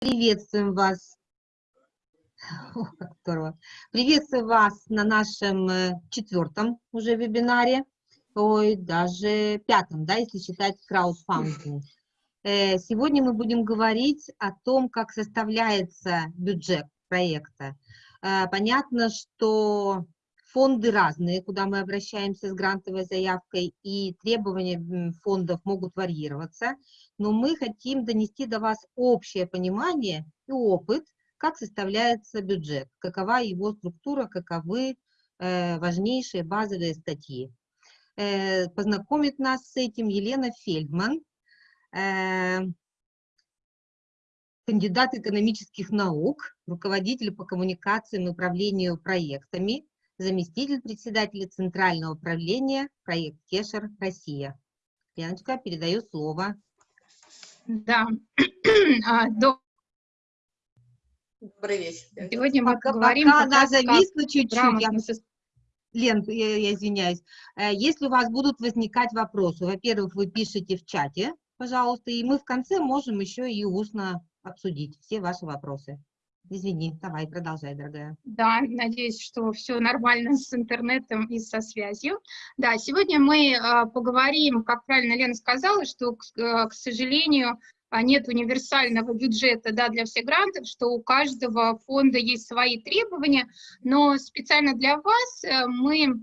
Приветствуем вас. О, как здорово. Приветствую вас на нашем э, четвертом уже вебинаре, ой, даже пятом, да, если считать краудфандинг. Э, сегодня мы будем говорить о том, как составляется бюджет проекта. Э, понятно, что Фонды разные, куда мы обращаемся с грантовой заявкой, и требования фондов могут варьироваться, но мы хотим донести до вас общее понимание и опыт, как составляется бюджет, какова его структура, каковы э, важнейшие базовые статьи. Э, познакомит нас с этим Елена Фельдман, э, кандидат экономических наук, руководитель по коммуникациям и управлению проектами, заместитель председателя Центрального управления проект Кешер Россия. Леночка, передаю слово. Да. А, Добрый вечер. Сегодня мы пока, поговорим пока она зависла чуть-чуть. Я... Лен, я, я извиняюсь. Э, если у вас будут возникать вопросы, во-первых, вы пишите в чате, пожалуйста, и мы в конце можем еще и устно обсудить все ваши вопросы. Извини, давай, продолжай, дорогая. Да, надеюсь, что все нормально с интернетом и со связью. Да, сегодня мы э, поговорим, как правильно Лена сказала, что, к, к сожалению, а, нет универсального бюджета да, для всех грантов, что у каждого фонда есть свои требования, но специально для вас э, мы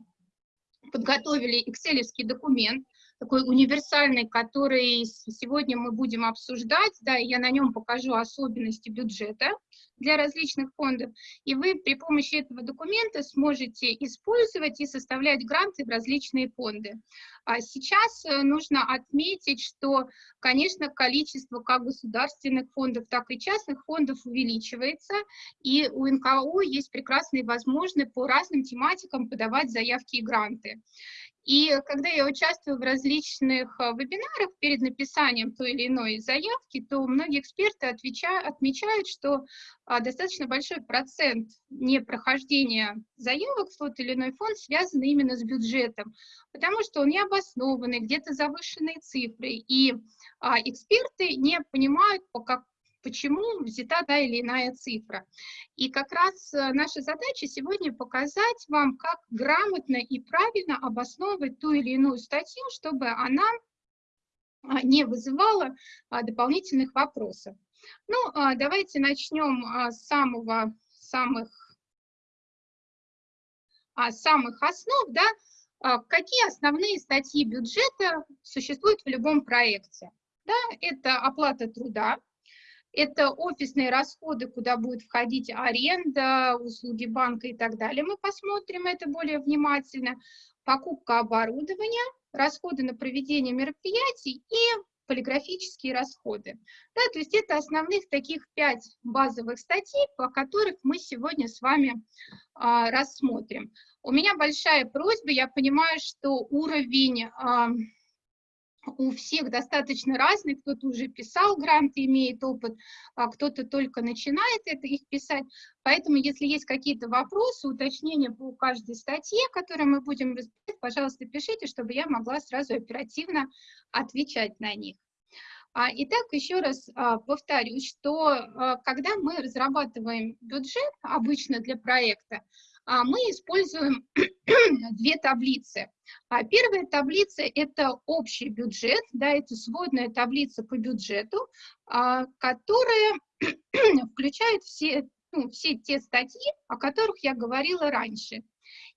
подготовили excel документ, такой универсальный, который сегодня мы будем обсуждать, да, и я на нем покажу особенности бюджета для различных фондов, и вы при помощи этого документа сможете использовать и составлять гранты в различные фонды. А сейчас э, нужно отметить, что, конечно, количество как государственных фондов, так и частных фондов увеличивается, и у НКО есть прекрасные возможности по разным тематикам подавать заявки и гранты. И когда я участвую в различных э, вебинарах перед написанием той или иной заявки, то многие эксперты отвечают, отмечают, что достаточно большой процент непрохождения заявок в тот или иной фонд связан именно с бюджетом, потому что он необоснованный, где-то завышенные цифры, и а, эксперты не понимают, по, как, почему взята та или иная цифра. И как раз э, наша задача сегодня показать вам, как грамотно и правильно обосновывать ту или иную статью, чтобы она а, не вызывала а, дополнительных вопросов. Ну, а, давайте начнем с самого, самых, самых основ, да, какие основные статьи бюджета существуют в любом проекте. Да, это оплата труда, это офисные расходы, куда будет входить аренда, услуги банка и так далее. Мы посмотрим это более внимательно. Покупка оборудования, расходы на проведение мероприятий и полиграфические расходы. Да, то есть это основных таких пять базовых статей, по которых мы сегодня с вами а, рассмотрим. У меня большая просьба, я понимаю, что уровень а, у всех достаточно разный, кто-то уже писал гранты, имеет опыт, а кто-то только начинает это их писать. Поэтому, если есть какие-то вопросы, уточнения по каждой статье, которую мы будем разбирать, пожалуйста, пишите, чтобы я могла сразу оперативно отвечать на них. А, итак, еще раз а, повторюсь, что когда мы разрабатываем бюджет обычно для проекта, мы используем две таблицы. А первая таблица – это общий бюджет, да, это сводная таблица по бюджету, а, которая включает все, ну, все те статьи, о которых я говорила раньше.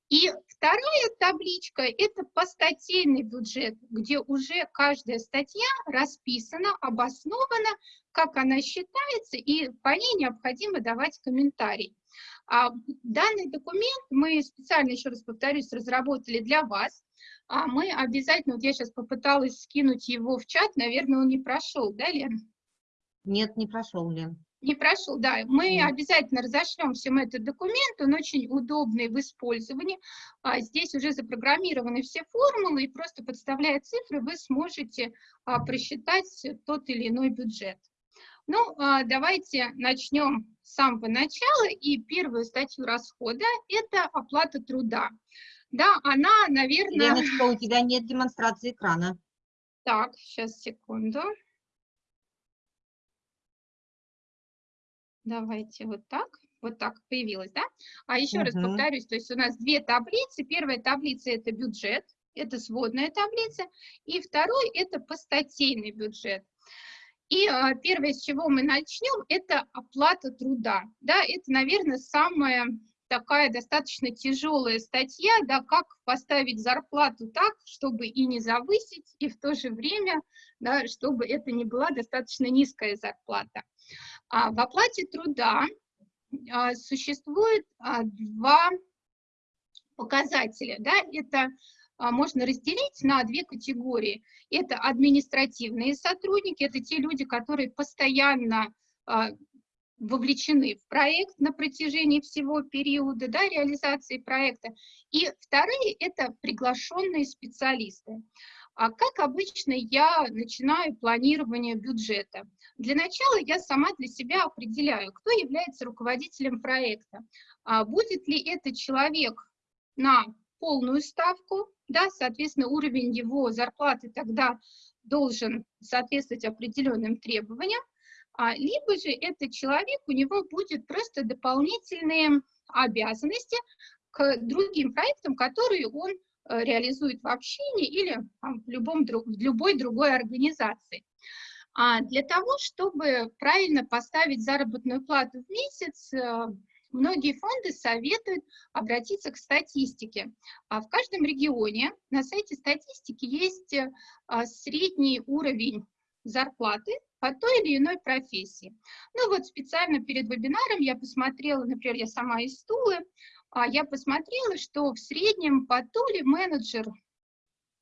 И вторая табличка – это постатейный бюджет, где уже каждая статья расписана, обоснована, как она считается, и по ней необходимо давать комментарий. А данный документ мы специально, еще раз повторюсь, разработали для вас. А мы обязательно, вот я сейчас попыталась скинуть его в чат, наверное, он не прошел, да, Лен? Нет, не прошел, Лен. Не прошел, да. Мы Нет. обязательно разошлем всем этот документ, он очень удобный в использовании. А здесь уже запрограммированы все формулы, и просто подставляя цифры, вы сможете а, просчитать тот или иной бюджет. Ну, а, давайте начнем с самого начала, и первую статью расхода – это оплата труда. Да, она, наверное… Леночка, у тебя нет демонстрации экрана. Так, сейчас, секунду. Давайте вот так. Вот так появилось, да? А еще раз Мгм. повторюсь, то есть у нас две таблицы. Первая таблица – это бюджет, это сводная таблица. И второй – это постатейный бюджет. И а, первое, с чего мы начнем, это оплата труда. Да, это, наверное, самая такая достаточно тяжелая статья, да, как поставить зарплату так, чтобы и не завысить, и в то же время, да, чтобы это не была достаточно низкая зарплата. А в оплате труда а, существует а, два показателя. Да? Это можно разделить на две категории. Это административные сотрудники, это те люди, которые постоянно а, вовлечены в проект на протяжении всего периода да, реализации проекта. И вторые – это приглашенные специалисты. А как обычно я начинаю планирование бюджета? Для начала я сама для себя определяю, кто является руководителем проекта. А будет ли это человек на полную ставку, да, соответственно, уровень его зарплаты тогда должен соответствовать определенным требованиям, а, либо же этот человек, у него будет просто дополнительные обязанности к другим проектам, которые он э, реализует в общине или там, в, любом, в любой другой организации. А для того, чтобы правильно поставить заработную плату в месяц, э, многие фонды советуют обратиться к статистике. А в каждом регионе на сайте статистики есть э, средний уровень зарплаты по той или иной профессии. Ну вот специально перед вебинаром я посмотрела, например, я сама из Тулы, а, я посмотрела, что в среднем по Туле менеджер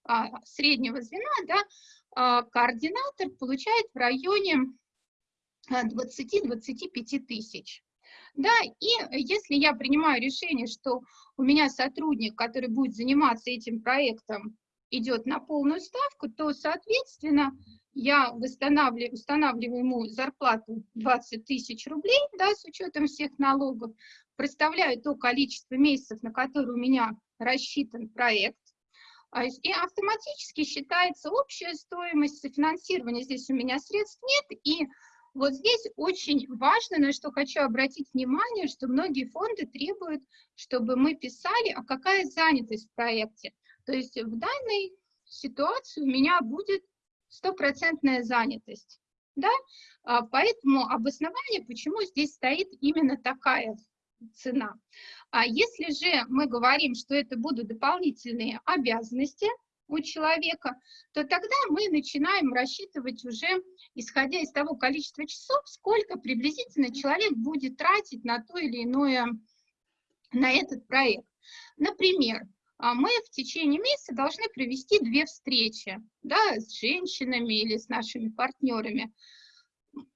а, среднего звена, да, а, координатор получает в районе 20-25 тысяч. Да, и если я принимаю решение, что у меня сотрудник, который будет заниматься этим проектом, идет на полную ставку, то, соответственно, я восстанавливаю, устанавливаю ему зарплату 20 тысяч рублей, да, с учетом всех налогов, представляю то количество месяцев, на которые у меня рассчитан проект, а, и автоматически считается общая стоимость софинансирования. Здесь у меня средств нет, и вот здесь очень важно, на что хочу обратить внимание, что многие фонды требуют, чтобы мы писали, а какая занятость в проекте. То есть в данной ситуации у меня будет стопроцентная занятость. Да? А, поэтому обоснование, почему здесь стоит именно такая цена. А если же мы говорим, что это будут дополнительные обязанности у человека, то тогда мы начинаем рассчитывать уже, исходя из того количества часов, сколько приблизительно человек будет тратить на то или иное, на этот проект. Например, а мы в течение месяца должны провести две встречи да, с женщинами или с нашими партнерами.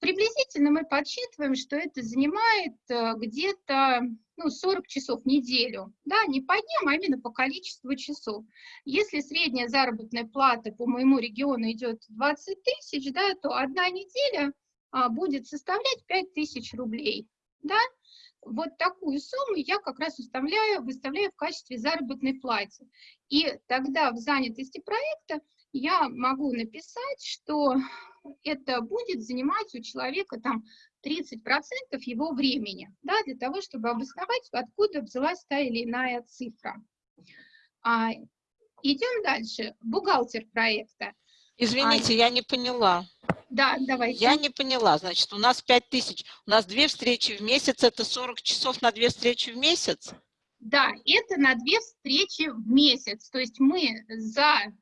Приблизительно мы подсчитываем, что это занимает э, где-то ну, 40 часов в неделю. Да, не по дням, а именно по количеству часов. Если средняя заработная плата по моему региону идет 20 тысяч, да, то одна неделя а, будет составлять 5 тысяч рублей. Да? вот такую сумму я как раз выставляю, выставляю в качестве заработной платы. И тогда в занятости проекта я могу написать, что это будет занимать у человека там 30% его времени, да, для того, чтобы обосновать, откуда взялась та или иная цифра. А, идем дальше. Бухгалтер проекта. Извините, а, я не поняла. Да, давайте. Я не поняла. Значит, у нас 5 тысяч, у нас две встречи в месяц, это 40 часов на две встречи в месяц? Да, это на две встречи в месяц. То есть мы за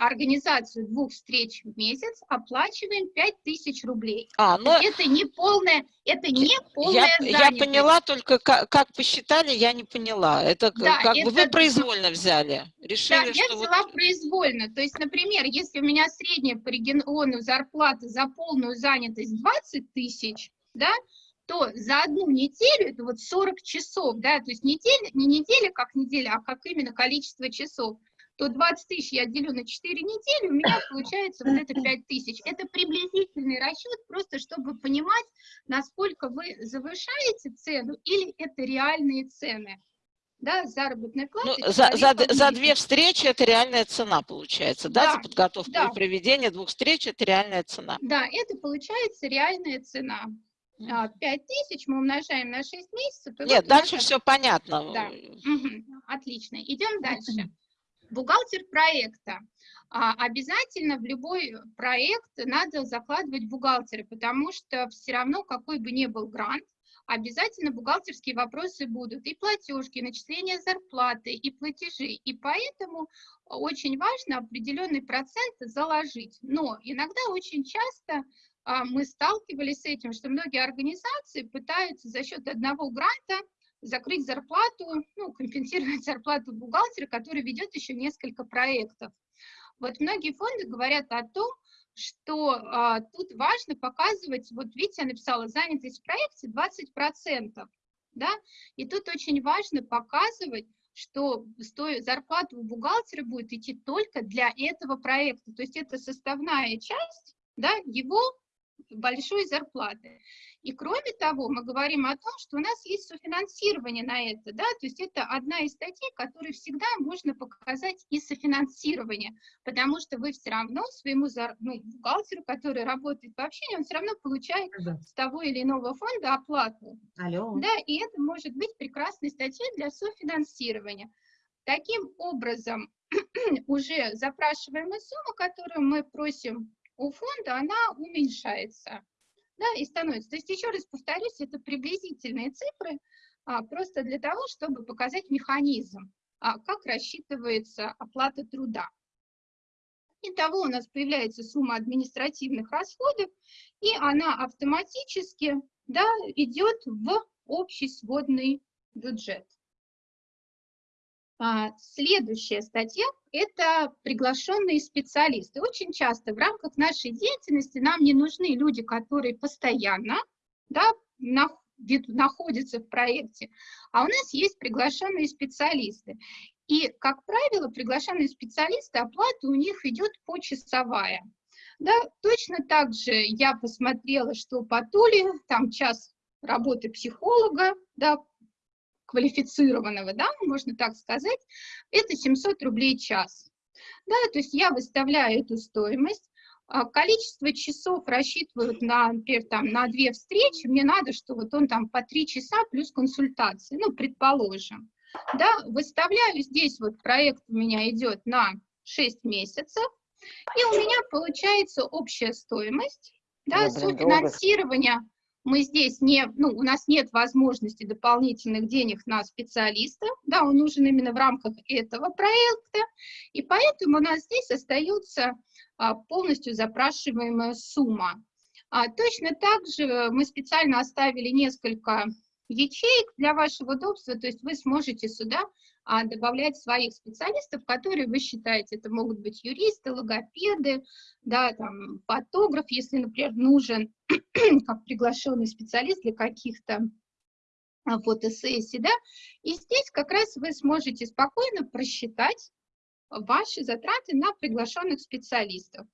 организацию двух встреч в месяц оплачиваем 5000 рублей. А, но... Это не полная, это не полная я, я поняла, только как, как посчитали, я не поняла. Это да, как это... бы вы произвольно взяли, решили, да, что я взяла вот... произвольно. То есть, например, если у меня средняя по региону зарплата за полную занятость 20 тысяч, да, то за одну неделю, это вот 40 часов, да, то есть неделя, не неделя как неделя, а как именно количество часов, то 20 тысяч я делю на 4 недели, у меня получается вот это 5 тысяч. Это приблизительный расчет, просто чтобы понимать, насколько вы завышаете цену или это реальные цены. Да, заработная плата. Ну, за, за, за две встречи это реальная цена получается, да, да за подготовку да. и проведение двух встреч это реальная цена. Да, это получается реальная цена. а, 5 тысяч мы умножаем на 6 месяцев. Нет, вот у нас дальше все понятно. Да. Мгм, Отлично. Идем дальше. Бухгалтер проекта. А, Обязательно в любой проект надо закладывать бухгалтера, потому что все равно, какой бы ни был грант, обязательно бухгалтерские вопросы будут. И платежки, и начисление зарплаты, и платежи. И поэтому очень важно определенный процент заложить. Но иногда очень часто а, мы сталкивались с этим, что многие организации пытаются за счет одного гранта закрыть зарплату, ну, компенсировать зарплату бухгалтера, который ведет еще несколько проектов. Вот многие фонды говорят о том, что а, тут важно показывать, вот видите, я написала занятость в проекте 20%, да, и тут очень важно показывать, что сто- зарплата у бухгалтера будет идти только для этого проекта, то есть это составная часть, да, его большой зарплаты. И кроме того, мы говорим о том, что у нас есть софинансирование на это, да, то есть это одна из статей, которой всегда можно показать и софинансирование, потому что вы все равно своему зар- ну, бухгалтеру, который работает по общению, он все равно получает Да. с того или иного фонда оплату. Алло. Да, и это может быть прекрасной статьей для софинансирования. Таким образом, уже запрашиваемая сумма, которую мы просим у фонда, она уменьшается да, и становится. То есть, еще раз повторюсь, это приблизительные цифры, а, просто для того, чтобы показать механизм, а, как рассчитывается оплата труда. Итого у нас появляется сумма административных расходов, и она автоматически да, идет в общий сводный бюджет. А, Следующая статья – это приглашенные специалисты. Очень часто в рамках нашей деятельности нам не нужны люди, которые постоянно да, находятся в проекте, а у нас есть приглашенные специалисты. И, как правило, приглашенные специалисты, оплата у них идет почасовая. Да, точно так же я посмотрела, что по Туле там час работы психолога, да, квалифицированного, да, можно так сказать, это 700 рублей час. Да, то есть я выставляю эту стоимость, а, количество часов рассчитывают на, например, там, на две встречи, мне надо, что вот он там по три часа плюс консультации, ну, предположим. Да, выставляю здесь вот проект у меня идет на 6 месяцев, и у меня получается общая стоимость, да, Я, блин, долго софинансирование мы здесь не, ну, у нас нет возможности дополнительных денег на специалиста, да, он нужен именно в рамках этого проекта, и поэтому у нас здесь остается а, полностью запрашиваемая сумма. А, точно так же мы специально оставили несколько ячеек для вашего удобства, то есть вы сможете сюда а, добавлять своих специалистов, которые вы считаете, это могут быть юристы, логопеды, да, там, фотограф, если, например, нужен как приглашенный специалист для каких-то а, фотосессий, да, и здесь как раз вы сможете спокойно просчитать ваши затраты на приглашенных специалистов.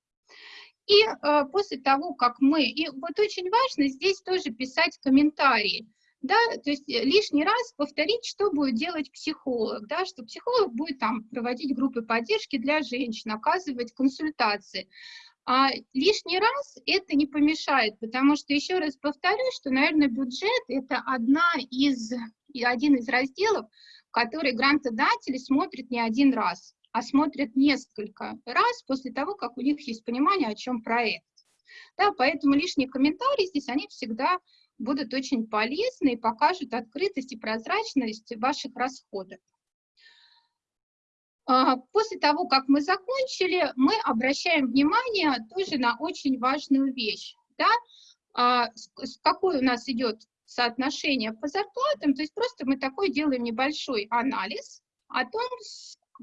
И э, после того, как мы, и вот очень важно здесь тоже писать комментарии, да, то есть э, лишний раз повторить, что будет делать психолог, да, что психолог будет там проводить группы поддержки для женщин, оказывать консультации. А лишний раз это не помешает, потому что, еще раз повторю, что, наверное, бюджет – это одна из, один из разделов, который грантодатели смотрят не один раз, а смотрят несколько раз после того, как у них есть понимание, о чем проект. Да, поэтому лишние комментарии здесь, они всегда будут очень полезны и покажут открытость и прозрачность ваших расходов. А, После того, как мы закончили, мы обращаем внимание тоже на очень важную вещь. Да? А, Какое у нас идет соотношение по зарплатам, то есть просто мы такой делаем небольшой анализ о том,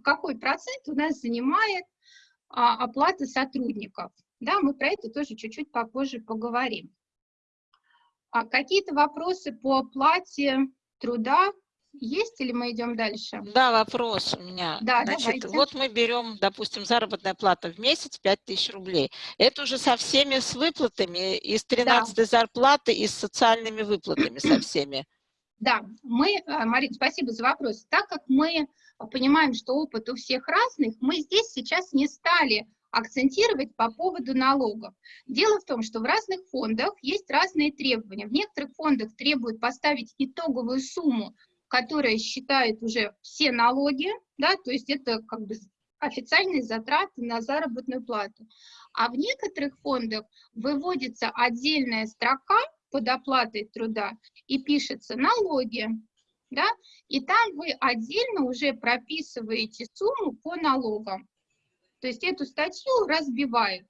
какой процент у нас занимает а, оплата сотрудников. Да, мы про это тоже чуть-чуть попозже поговорим. А какие-то вопросы по оплате труда есть или мы идем дальше? Да, вопрос у меня. Да, Значит, давайте. вот мы берем, допустим, заработная плата в месяц 5000 рублей. Это уже со всеми с выплатами, и с 13 зарплаты, и с социальными выплатами со всеми. Да, мы, э, Марина, спасибо за вопрос. Так как мы понимаем, что опыт у всех разных, мы здесь сейчас не стали акцентировать по поводу налогов. Дело в том, что в разных фондах есть разные требования. В некоторых фондах требуют поставить итоговую сумму, которая считает уже все налоги, да, то есть это как бы официальные затраты на заработную плату. А в некоторых фондах выводится отдельная строка под оплатой труда и пишется налоги, да, и там вы отдельно уже прописываете сумму по налогам. То есть эту статью разбивают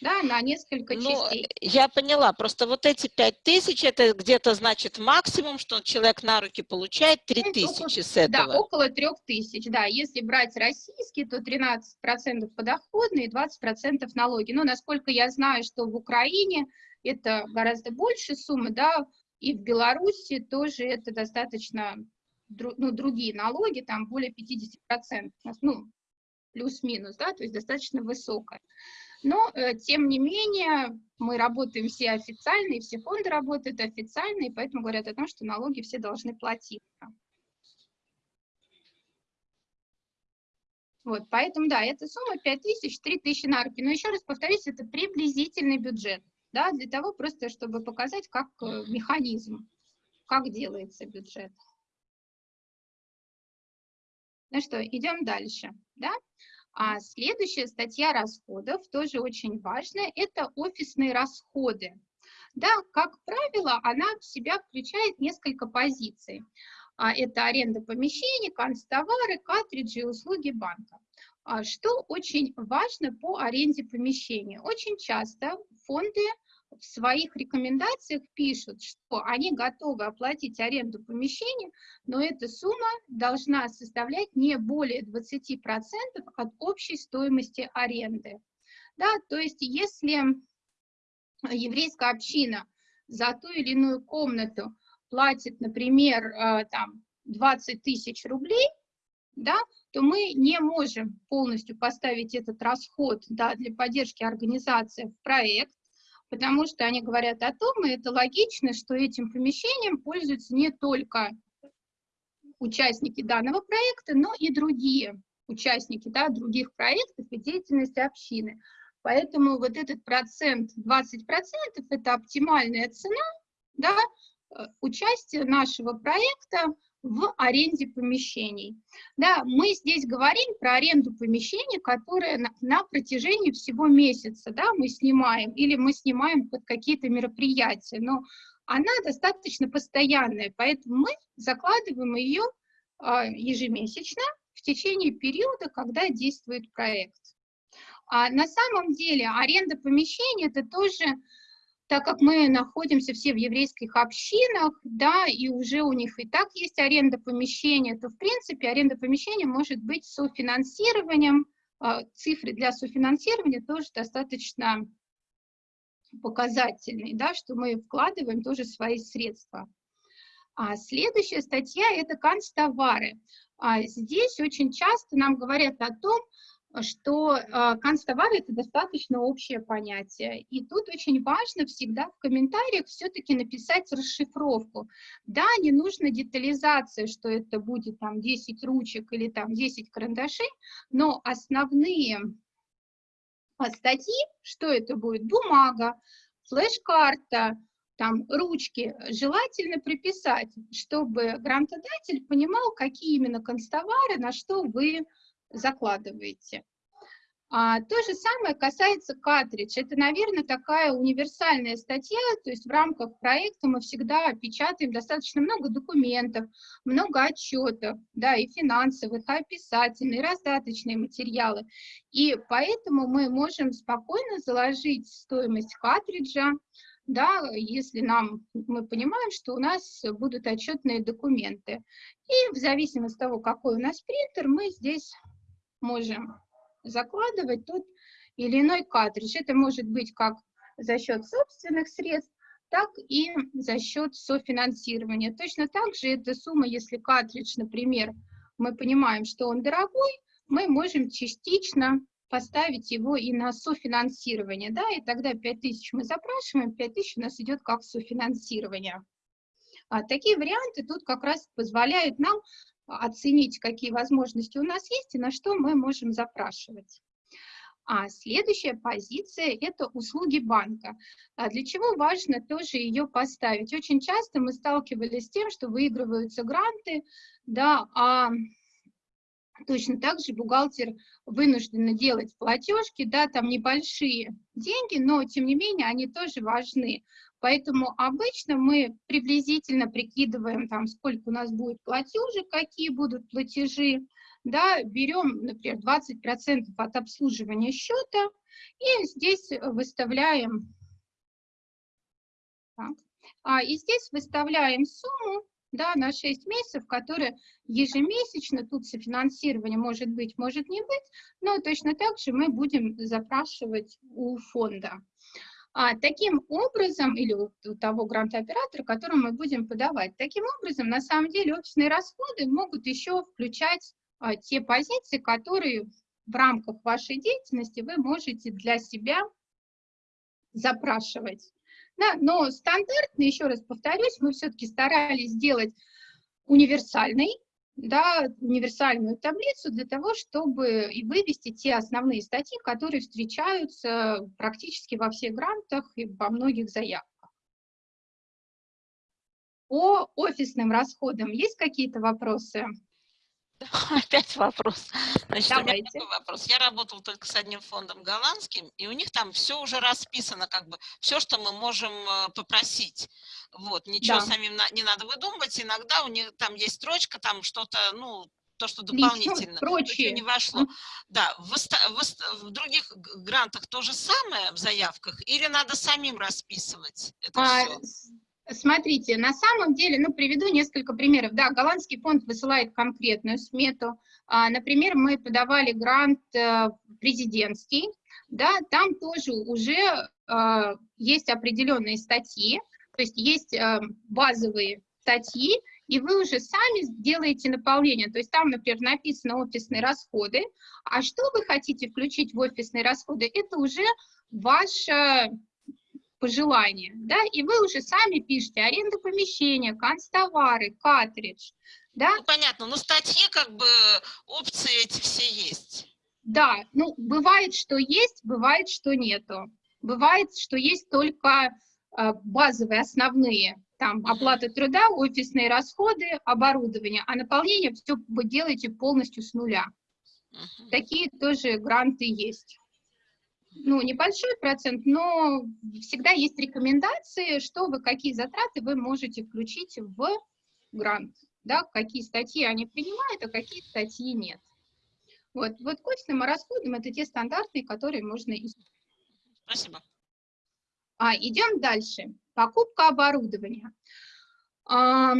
да, на несколько Ну, частей. я поняла, просто вот эти пять тысяч, это где-то значит максимум, что человек на руки получает три Ну, тысячи с Да, этого. около трех тысяч, да. Если брать российские, то 13% подоходные и 20% налоги. Но насколько я знаю, что в Украине это гораздо больше суммы, да, и в Беларуси тоже это достаточно, ну, другие налоги, там более 50%, ну, плюс-минус, да, то есть достаточно высокая. Но, э, тем не менее, мы работаем все официально, и все фонды работают официально, и поэтому говорят о том, что налоги все должны платиться. Вот, поэтому, да, эта сумма 5 тысяч, 3 тысячи на руки. Но еще раз повторюсь, это приблизительный бюджет, да, для того просто, чтобы показать, как э, механизм, как делается бюджет. Ну что, идем дальше, да? А следующая статья расходов, тоже очень важная, это офисные расходы. Да, как правило, она в себя включает несколько позиций. А, Это аренда помещений, канцтовары, картриджи и услуги банка. А, Что очень важно по аренде помещений? Очень часто фонды в своих рекомендациях пишут, что они готовы оплатить аренду помещения, но эта сумма должна составлять не более 20% от общей стоимости аренды. Да, то есть если еврейская община за ту или иную комнату платит, например, э, там 20 тысяч рублей, да, то мы не можем полностью поставить этот расход да, для поддержки организации в проект, потому что они говорят о том, и это логично, что этим помещением пользуются не только участники данного проекта, но и другие участники да, других проектов и деятельности общины. Поэтому вот этот процент, 20% это оптимальная цена да, э, участия нашего проекта в аренде помещений. Да, мы здесь говорим про аренду помещений, которые на, на протяжении всего месяца да, мы снимаем, или мы снимаем под какие-то мероприятия, но она достаточно постоянная, поэтому мы закладываем ее а, ежемесячно в течение периода, когда действует проект. А на самом деле аренда помещений это тоже, так как мы находимся все в еврейских общинах, да, и уже у них и так есть аренда помещения, то в принципе аренда помещения может быть софинансированием, а, цифры для софинансирования тоже достаточно показательные, да, что мы вкладываем тоже свои средства. А следующая статья – это канцтовары. А здесь очень часто нам говорят о том, что э, канцтовары – это достаточно общее понятие. И тут очень важно всегда в комментариях все-таки написать расшифровку. Да, не нужно детализация, что это будет там 10 ручек или там 10 карандашей, но основные а, статьи, что это будет, бумага, флеш-карта, там ручки, желательно приписать, чтобы грантодатель понимал, какие именно констовары, на что вы закладываете. А, то же самое касается картридж. Это, наверное, такая универсальная статья, то есть в рамках проекта мы всегда печатаем достаточно много документов, много отчетов, да, и финансовых, и описательные, и раздаточные материалы. И поэтому мы можем спокойно заложить стоимость картриджа, да, если нам, мы понимаем, что у нас будут отчетные документы. И в зависимости от того, какой у нас принтер, мы здесь можем закладывать тот или иной картридж. Это может быть как за счет собственных средств, так и за счет софинансирования. Точно так же эта сумма, если картридж, например, мы понимаем, что он дорогой, мы можем частично поставить его и на софинансирование, да, и тогда 5000 мы запрашиваем, 5000 у нас идет как софинансирование. А такие варианты тут как раз позволяют нам оценить, какие возможности у нас есть и на что мы можем запрашивать. А следующая позиция – это услуги банка. А для чего важно тоже ее поставить? Очень часто мы сталкивались с тем, что выигрываются гранты, да, а точно так же бухгалтер вынужден делать платежки, да, там небольшие деньги, но тем не менее они тоже важны. Поэтому обычно мы приблизительно прикидываем, там, сколько у нас будет платежек, какие будут платежи, да, берем, например, 20% от обслуживания счета и здесь выставляем, так, а, и здесь выставляем сумму, да, на 6 месяцев, которая ежемесячно, тут софинансирование может быть, может не быть, но точно так же мы будем запрашивать у фонда. А, таким образом, или у, у того грантооператора, которому мы будем подавать, таким образом, на самом деле, офисные расходы могут еще включать а, те позиции, которые в рамках вашей деятельности вы можете для себя запрашивать. Да, но стандартно, еще раз повторюсь, мы все-таки старались сделать универсальный, да, универсальную таблицу для того, чтобы и вывести те основные статьи, которые встречаются практически во всех грантах и во многих заявках. По офисным расходам есть какие-то вопросы? Опять вопрос. Значит, Давайте. у меня такой вопрос. Я работала только с одним фондом голландским, и у них там все уже расписано, как бы, все, что мы можем э, попросить. Вот, ничего Да. самим на- не надо выдумывать. Иногда у них там есть строчка, там что-то, ну, то, что дополнительно. то, прочие. не вошло. Да, в, в в других грантах то же самое в заявках, или надо самим расписывать это А, все? Смотрите, на самом деле, ну, приведу несколько примеров. Да, голландский фонд высылает конкретную смету. А, Например, мы подавали грант э, президентский, да, там тоже уже э, есть определенные статьи, то есть есть э, базовые статьи, и вы уже сами делаете наполнение. То есть там, например, написано офисные расходы, а что вы хотите включить в офисные расходы, это уже ваше пожелания, да, и вы уже сами пишете аренда помещения, канцтовары, картридж, да, Ну, понятно, но статьи, как бы, опции эти все есть. да, ну, бывает, что есть, бывает, что нету, бывает, что есть только э, базовые, основные, там, оплата труда, офисные расходы, оборудование, а наполнение все вы делаете полностью с нуля. Такие тоже гранты есть. Ну, небольшой процент, но всегда есть рекомендации, что вы, какие затраты вы можете включить в грант, да, какие статьи они принимают, а какие статьи нет. Вот, вот к офисным расходам это те стандартные, которые можно использовать. Спасибо. А, идем дальше. Покупка оборудования. А,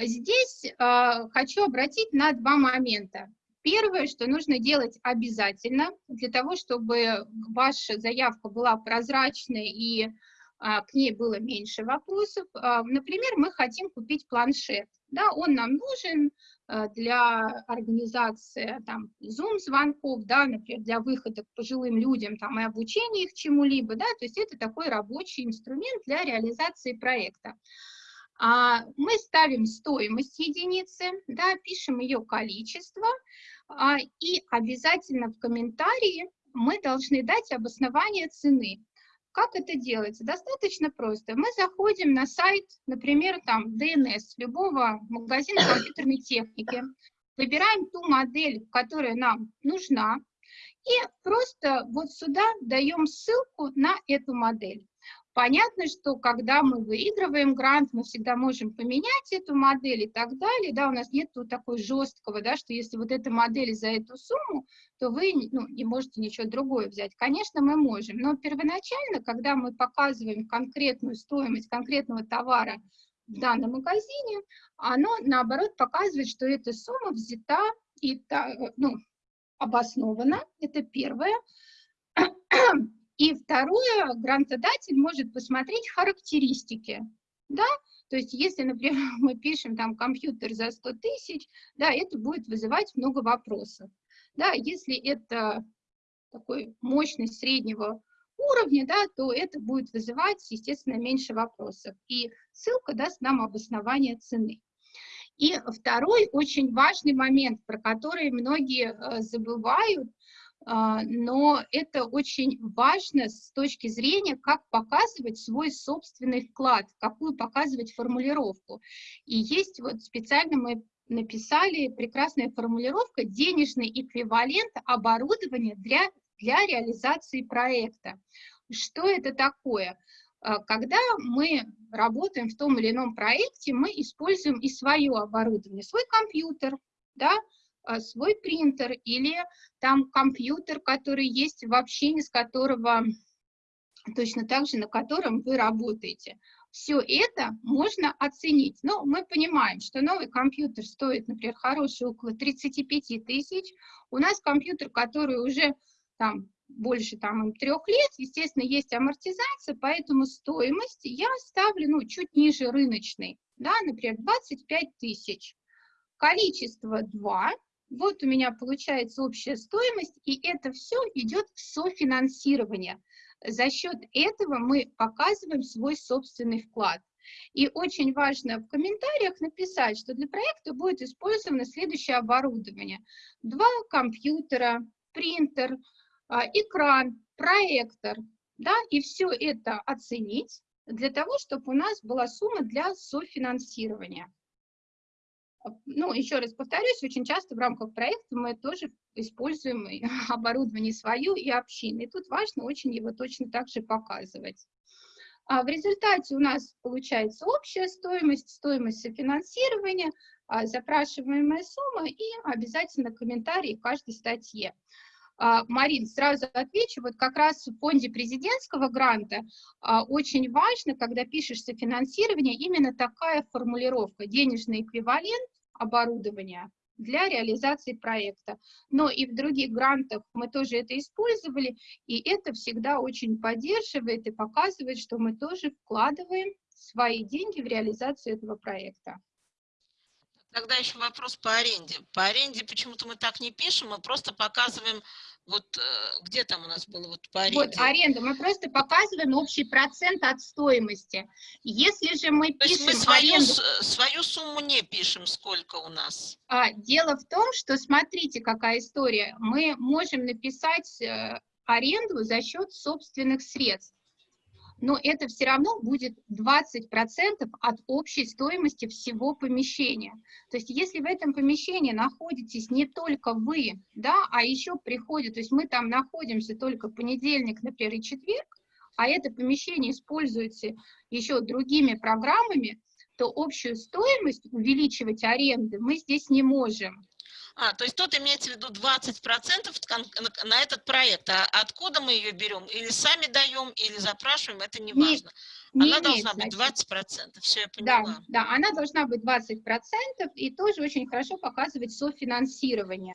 здесь а, хочу обратить на два момента. Первое, что нужно делать обязательно для того, чтобы ваша заявка была прозрачной и а, к ней было меньше вопросов. А, Например, мы хотим купить планшет. Да, он нам нужен а, для организации там, Zoom-звонков, да, например, для выхода к пожилым людям там, и обучения их чему-либо. Да, то есть это такой рабочий инструмент для реализации проекта. А, Мы ставим стоимость единицы, да, пишем ее количество, и обязательно в комментарии мы должны дать обоснование цены. Как это делается? Достаточно просто. Мы заходим на сайт, например, там DNS, любого магазина компьютерной техники, выбираем ту модель, которая нам нужна, и просто вот сюда даем ссылку на эту модель. Понятно, что когда мы выигрываем грант, мы всегда можем поменять эту модель и так далее, да, у нас нет такой жесткого, да, что если вот эта модель за эту сумму, то вы ну, не можете ничего другое взять. Конечно, мы можем, но первоначально, когда мы показываем конкретную стоимость конкретного товара в данном магазине, оно, наоборот, показывает, что эта сумма взята и, ну, обоснована, это первое. И второе, грантодатель может посмотреть характеристики, да, то есть если, например, мы пишем там компьютер за 100 тысяч, да, это будет вызывать много вопросов, да, если это такой мощность среднего уровня, да, то это будет вызывать, естественно, меньше вопросов. И ссылка даст нам обоснование цены. И второй очень важный момент, про который многие э, забывают, но это очень важно с точки зрения, как показывать свой собственный вклад, какую показывать формулировку. И есть вот специально мы написали прекрасная формулировка «денежный эквивалент оборудования для, для реализации проекта». Что это такое? А, когда мы работаем в том или ином проекте, мы используем и свое оборудование, свой компьютер, да, а, свой принтер или там компьютер, который есть в общении, с которого точно так же, на котором вы работаете. Все это можно оценить. Но мы понимаем, что новый компьютер стоит, например, хороший около 35 тысяч. У нас компьютер, который уже там больше там, трех лет, естественно, есть амортизация, поэтому стоимость я ставлю ну, чуть ниже рыночной, да, например, 25 тысяч. Количество 2, вот у меня получается общая стоимость, и это все идет в софинансирование. За счет этого мы показываем свой собственный вклад. И очень важно в комментариях написать, что для проекта будет использовано следующее оборудование. Два компьютера, принтер, а, экран, проектор, да, и все это оценить для того, чтобы у нас была сумма для софинансирования. Ну, еще раз повторюсь, очень часто в рамках проекта мы тоже используем оборудование свое и общины. И тут важно очень его точно так же показывать. А в результате у нас получается общая стоимость, стоимость софинансирования, а, запрашиваемая сумма и обязательно комментарии к каждой статье. А, Марин, сразу отвечу, вот как раз в фонде президентского гранта а, очень важно, когда пишешь софинансирование, именно такая формулировка, денежный эквивалент оборудования для реализации проекта. Но и в других грантах мы тоже это использовали, и это всегда очень поддерживает и показывает, что мы тоже вкладываем свои деньги в реализацию этого проекта. Тогда еще вопрос по аренде. По аренде почему-то мы так не пишем, мы просто показываем, вот э, где там у нас было вот по аренде? Вот аренда, мы просто показываем общий процент от стоимости. Если же мы То пишем мы свою, аренду... свою сумму не пишем, сколько у нас? А, дело в том, что смотрите, какая история. Мы можем написать э, аренду за счет собственных средств но это все равно будет 20% от общей стоимости всего помещения. То есть если в этом помещении находитесь не только вы, да, а еще приходят, то есть мы там находимся только понедельник, например, и четверг, а это помещение используется еще другими программами, то общую стоимость увеличивать аренды мы здесь не можем. А, то есть тут имеется в виду 20% на этот проект. А откуда мы ее берем? Или сами даем, или запрашиваем, это не важно. Не, не она должна быть 20%, все я поняла. Да, да, она должна быть 20% и тоже очень хорошо показывать софинансирование.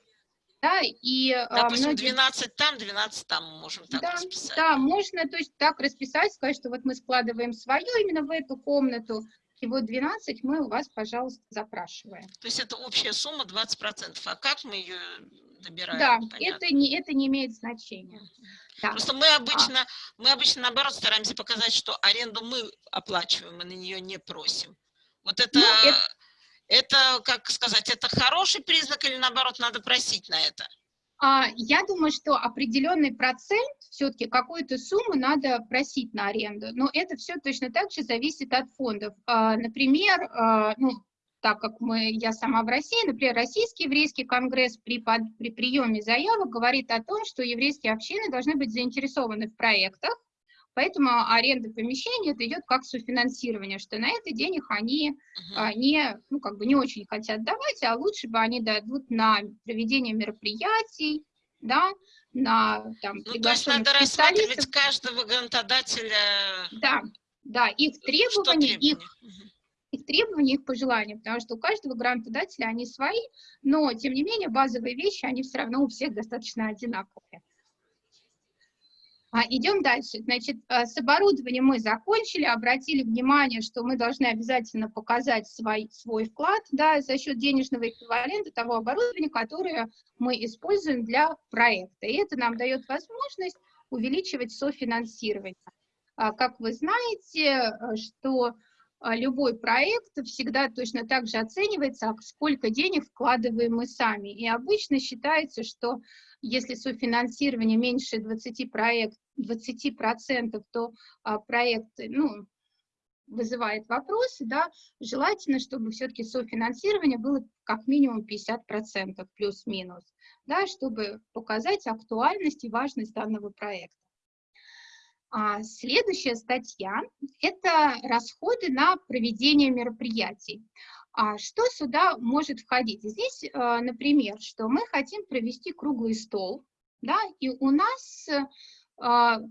Да, и, а, Допустим, многие... 12 там, 12 там можем так да, расписать. Да, можно то есть, так расписать, сказать, что вот мы складываем свое именно в эту комнату, вот 12 мы у вас, пожалуйста, запрашиваем. То есть это общая сумма 20%. А как мы ее добираем? Да, это не, это не имеет значения. Да. Просто мы обычно, а. мы обычно, наоборот, стараемся показать, что аренду мы оплачиваем, мы на нее не просим. Вот это, ну, это... это, как сказать, это хороший признак или, наоборот, надо просить на это? А, я думаю, что определенный процент, все-таки какую-то сумму надо просить на аренду, но это все точно так же зависит от фондов. А, например, а, ну, так как мы, я сама в России, например, Российский еврейский конгресс при, при приеме заявок говорит о том, что еврейские общины должны быть заинтересованы в проектах, Поэтому аренда помещения это идет как софинансирование, что на это денег они uh -huh. не, ну, как бы не очень хотят давать, а лучше бы они дадут на проведение мероприятий, да, на там, ну, то есть надо рассматривать каждого грантодателя. Да, да, их требования, их, их требования, их пожелания, потому что у каждого грантодателя они свои, но, тем не менее, базовые вещи, они все равно у всех достаточно одинаковые. А, идем дальше. Значит, а, с оборудованием мы закончили, обратили внимание, что мы должны обязательно показать свой, свой вклад да, за счет денежного эквивалента того оборудования, которое мы используем для проекта. И это нам дает возможность увеличивать софинансирование. А, как вы знаете, что а, любой проект всегда точно так же оценивается, а сколько денег вкладываем мы сами. И обычно считается, что если софинансирование меньше 20%, проект, 20% то а, проект ну, вызывает вопросы, да, желательно, чтобы все-таки софинансирование было как минимум 50% плюс-минус, да, чтобы показать актуальность и важность данного проекта. А следующая статья – это расходы на проведение мероприятий. А что сюда может входить? Здесь, э, например, что мы хотим провести круглый стол, да, и у нас э, в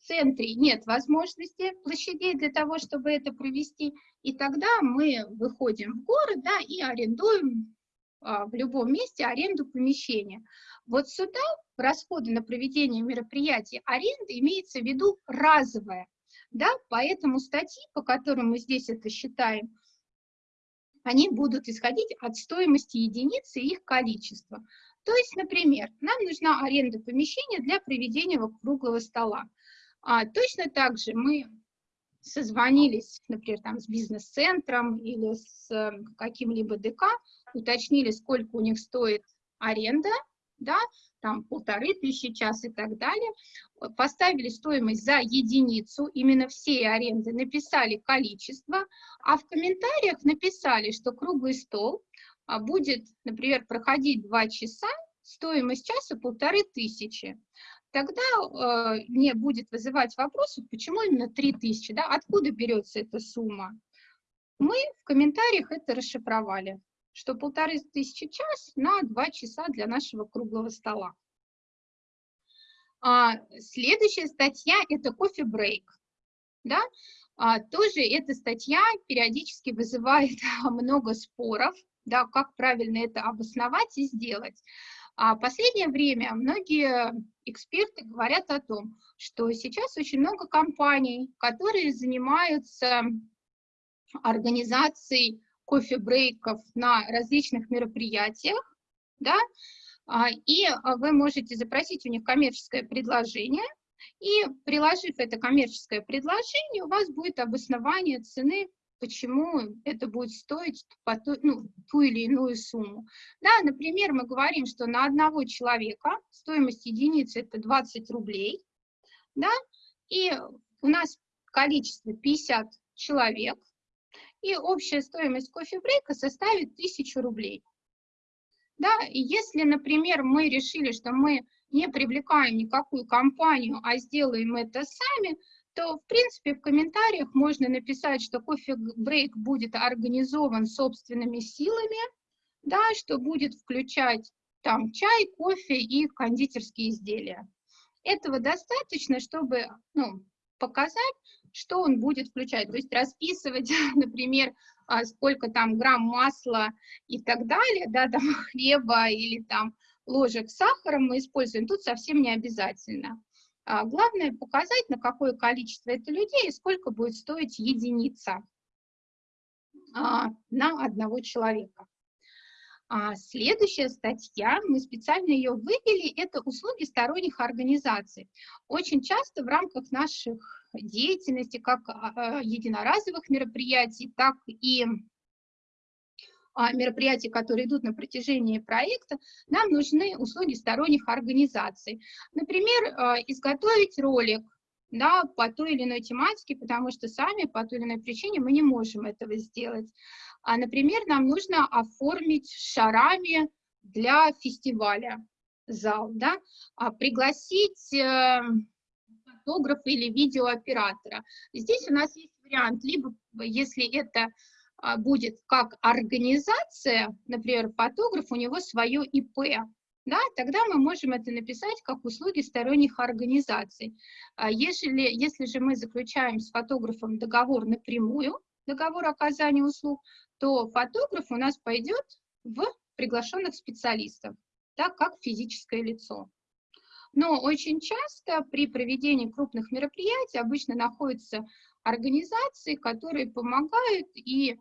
центре нет возможности площадей для того, чтобы это провести, и тогда мы выходим в город да, и арендуем а, в любом месте аренду помещения. Вот сюда расходы на проведение мероприятий аренды имеется в виду разовая. Да? Поэтому статьи, по которым мы здесь это считаем, они будут исходить от стоимости единицы и их количества. То есть, например, нам нужна аренда помещения для проведения круглого стола. А, точно так же мы созвонились, например, там, с бизнес-центром или с э, каким-либо ДК, уточнили, сколько у них стоит аренда, да, там полторы тысячи час и так далее, поставили стоимость за единицу, именно всей аренды, написали количество, а в комментариях написали, что круглый стол а, будет, например, проходить два часа, стоимость часа полторы тысячи. Тогда э, мне будет вызывать вопрос, почему именно 3000, да, откуда берется эта сумма. Мы в комментариях это расшифровали, что полторы тысячи час на два часа для нашего круглого стола. А, следующая статья – это кофе-брейк. Да? А, тоже эта статья периодически вызывает много споров, да, как правильно это обосновать и сделать. А последнее время многие эксперты говорят о том, что сейчас очень много компаний, которые занимаются организацией кофе-брейков на различных мероприятиях, да, а, и вы можете запросить у них коммерческое предложение, и приложив это коммерческое предложение, у вас будет обоснование цены почему это будет стоить по ту, ну, ту или иную сумму. Да, например, мы говорим, что на одного человека стоимость единицы это 20 рублей, да, и у нас количество 50 человек, и общая стоимость кофе-брейка составит 1000 рублей. Да, и если, например, мы решили, что мы не привлекаем никакую компанию, а сделаем это сами, то, в принципе, в комментариях можно написать, что кофе-брейк будет организован собственными силами, да, что будет включать там чай, кофе и кондитерские изделия. Этого достаточно, чтобы ну, показать, что он будет включать. То есть расписывать, например, а, сколько там грамм масла и так далее, да, там хлеба или там ложек сахара мы используем, тут совсем не обязательно. А главное показать, на какое количество это людей и сколько будет стоить единица а, на одного человека. А следующая статья, мы специально ее вывели, это услуги сторонних организаций. Очень часто в рамках наших деятельности, как единоразовых мероприятий, так и а, мероприятий, которые идут на протяжении проекта, нам нужны услуги сторонних организаций. Например, а, изготовить ролик да, по той или иной тематике, потому что сами по той или иной причине мы не можем этого сделать. А, например, нам нужно оформить шарами для фестиваля зал, да, а, пригласить э, фотографа или видеооператора. Здесь у нас есть вариант, либо если это а, будет как организация, например, фотограф, у него свое ИП, да, тогда мы можем это написать как услуги сторонних организаций. А если, если же мы заключаем с фотографом договор напрямую, договор оказания услуг, то фотограф у нас пойдет в приглашенных специалистов, так как физическое лицо. Но очень часто при проведении крупных мероприятий обычно находятся организации, которые помогают, и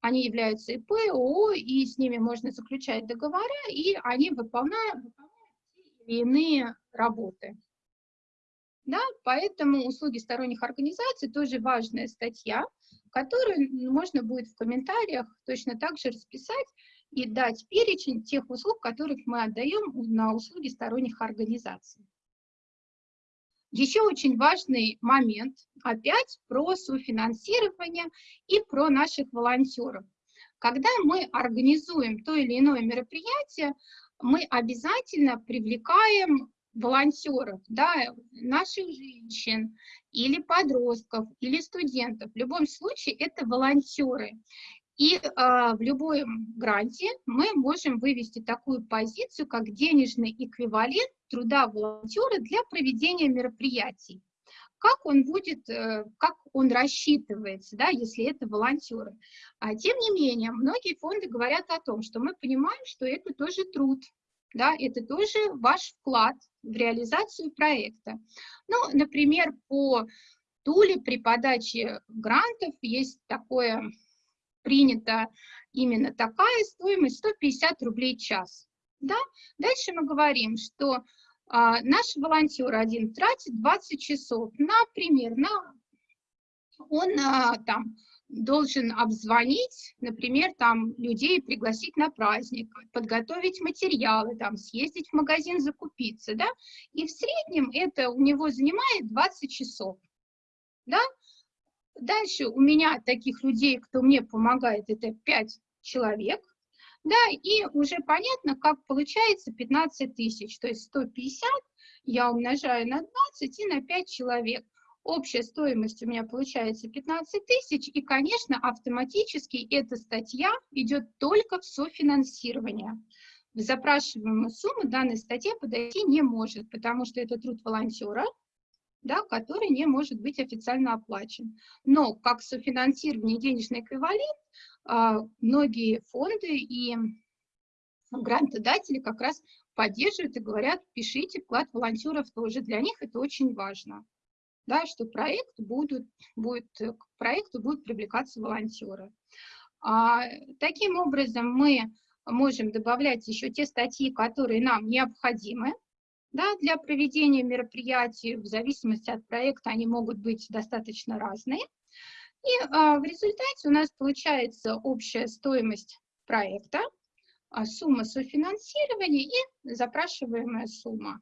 они являются ИП, ООО, и с ними можно заключать договора, и они выполняют, выполняют те или иные работы. Да, поэтому услуги сторонних организаций тоже важная статья, который можно будет в комментариях точно так же расписать и дать перечень тех услуг, которых мы отдаем на услуги сторонних организаций. Еще очень важный момент, опять про софинансирование и про наших волонтеров. Когда мы организуем то или иное мероприятие, мы обязательно привлекаем волонтеров, да, наших женщин или подростков, или студентов. В любом случае это волонтеры. И э, в любом гранте мы можем вывести такую позицию, как денежный эквивалент труда волонтера для проведения мероприятий. Как он будет, э, как он рассчитывается, да, если это волонтеры. А, тем не менее, многие фонды говорят о том, что мы понимаем, что это тоже труд, да, это тоже ваш вклад в реализацию проекта. Ну, например, по Туле при подаче грантов есть такое принята именно такая стоимость 150 рублей в час. Да? Дальше мы говорим, что а, наш волонтер один тратит 20 часов, например, на, он а, там должен обзвонить, например, там людей пригласить на праздник, подготовить материалы, там съездить в магазин закупиться, да, и в среднем это у него занимает 20 часов, да, Дальше у меня таких людей, кто мне помогает, это 5 человек. Да, и уже понятно, как получается 15 тысяч, то есть 150 я умножаю на 20 и на 5 человек. Общая стоимость у меня получается 15 тысяч, и, конечно, автоматически эта статья идет только в софинансирование. В запрашиваемую сумму данная статья подойти не может, потому что это труд волонтера, да, который не может быть официально оплачен. Но как софинансирование денежный эквивалент, а, многие фонды и грантодатели как раз поддерживают и говорят, пишите вклад волонтеров тоже. Для них это очень важно, да, что проект будут, будет, к проекту будут привлекаться волонтеры. А, таким образом, мы можем добавлять еще те статьи, которые нам необходимы, да, для проведения мероприятий, в зависимости от проекта, они могут быть достаточно разные. И а, в результате у нас получается общая стоимость проекта, а, сумма софинансирования и запрашиваемая сумма.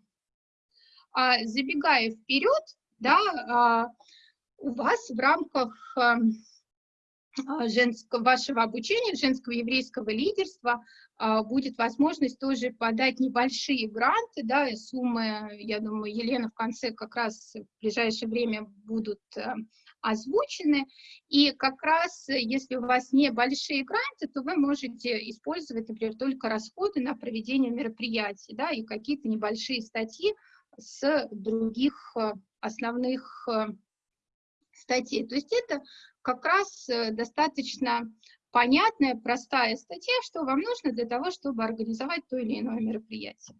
А, забегая вперед, да, а, у вас в рамках а, а, женского, вашего обучения, женского еврейского лидерства, будет возможность тоже подать небольшие гранты, да, и суммы, я думаю, Елена в конце как раз в ближайшее время будут э, озвучены, и как раз, если у вас небольшие гранты, то вы можете использовать, например, только расходы на проведение мероприятий, да, и какие-то небольшие статьи с других э, основных э, статей. То есть это как раз э, достаточно понятная, простая статья, что вам нужно для того, чтобы организовать то или иное мероприятие.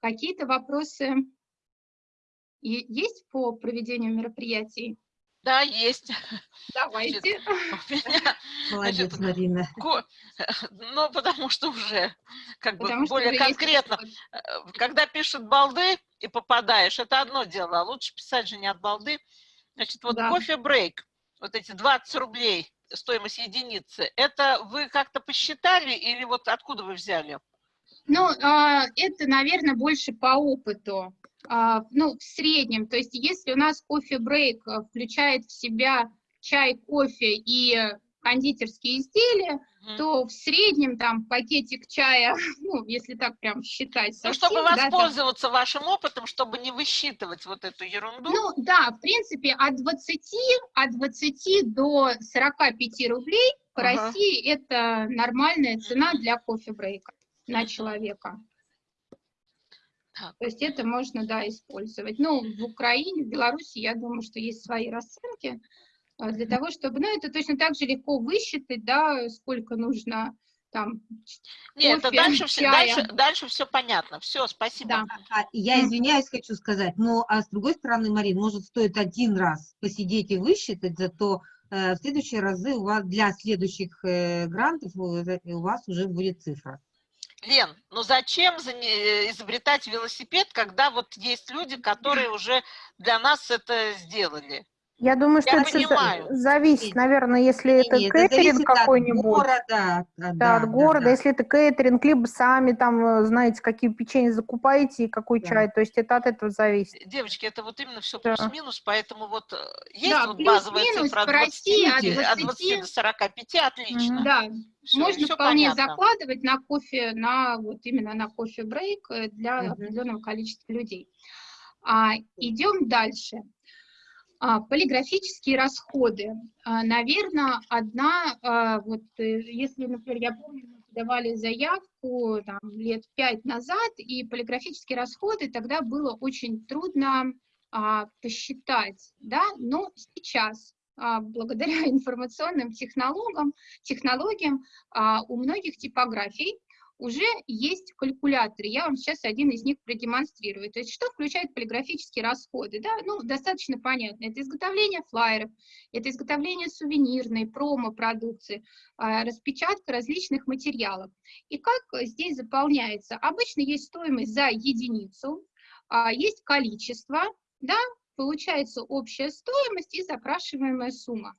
Какие-то вопросы есть по проведению мероприятий? Да, есть. Давайте. Молодец, значит, Марина. Ну, потому что уже как потому бы более конкретно. Э, когда пишут балды и попадаешь, это одно дело, а лучше писать же не от балды. Значит, вот да. кофе-брейк, вот эти 20 рублей стоимость единицы, это вы как-то посчитали или вот откуда вы взяли? Ну, а, это, наверное, больше по опыту. А, ну, в среднем, то есть если у нас кофе-брейк э, включает в себя чай, кофе и кондитерские изделия, mm. то в среднем там пакетик чая, ну, если так прям считать совсем, Ну, чтобы воспользоваться да, там, вашим опытом, чтобы не высчитывать вот эту ерунду. Ну, да, в принципе, от 20, от 20 до 45 рублей по -huh. России это нормальная цена для кофе-брейка на человека. Так. То есть это можно, да, использовать. Ну, в Украине, в Беларуси, я думаю, что есть свои расценки а, для того, чтобы, ну, это точно так же легко высчитать, да, сколько нужно там Нет, кофе, дальше, все, дальше, дальше все понятно. Все, спасибо. Да. А, я извиняюсь, хочу сказать, но а с другой стороны, Марин, может, стоит один раз посидеть и высчитать, зато э, в следующие разы у вас для следующих э, грантов у, э, у вас уже будет цифра. Лен, ну зачем э, изобретать велосипед, когда вот есть люди, которые уже для нас это сделали? Я думаю, что Я это понимаю. зависит, Нет. наверное, если это Не-не, это кейтеринг зависит от какой-нибудь, города, от- да, да, от да, города, да. если это кейтеринг, либо сами там э, знаете, какие печенье закупаете и какой Да. чай, то есть это от этого зависит. Девочки, это вот именно все Да. плюс-минус, поэтому вот э, есть Да, вот базовая цифра от по 20, России от от 20 20 до 45, отлично. Да, Всё, можно всё вполне понятно. закладывать на кофе, на вот именно на кофе-брейк э, для Мгм. определенного количества людей. А, идем дальше. А, полиграфические расходы. наверное, одна, а, вот э, если, например, я помню, мы подавали заявку там, лет пять назад, и полиграфические расходы тогда было очень трудно а, посчитать, да, но сейчас а, благодаря информационным технологиям, технологиям а, у многих типографий уже есть калькуляторы. Я вам сейчас один из них продемонстрирую. То есть что включает полиграфические расходы? Да? Ну, достаточно понятно. Это изготовление флайеров, это изготовление сувенирной, промо-продукции, а, распечатка различных материалов. И как здесь заполняется? Обычно есть стоимость за единицу, а, есть количество, да, получается общая стоимость и запрашиваемая сумма.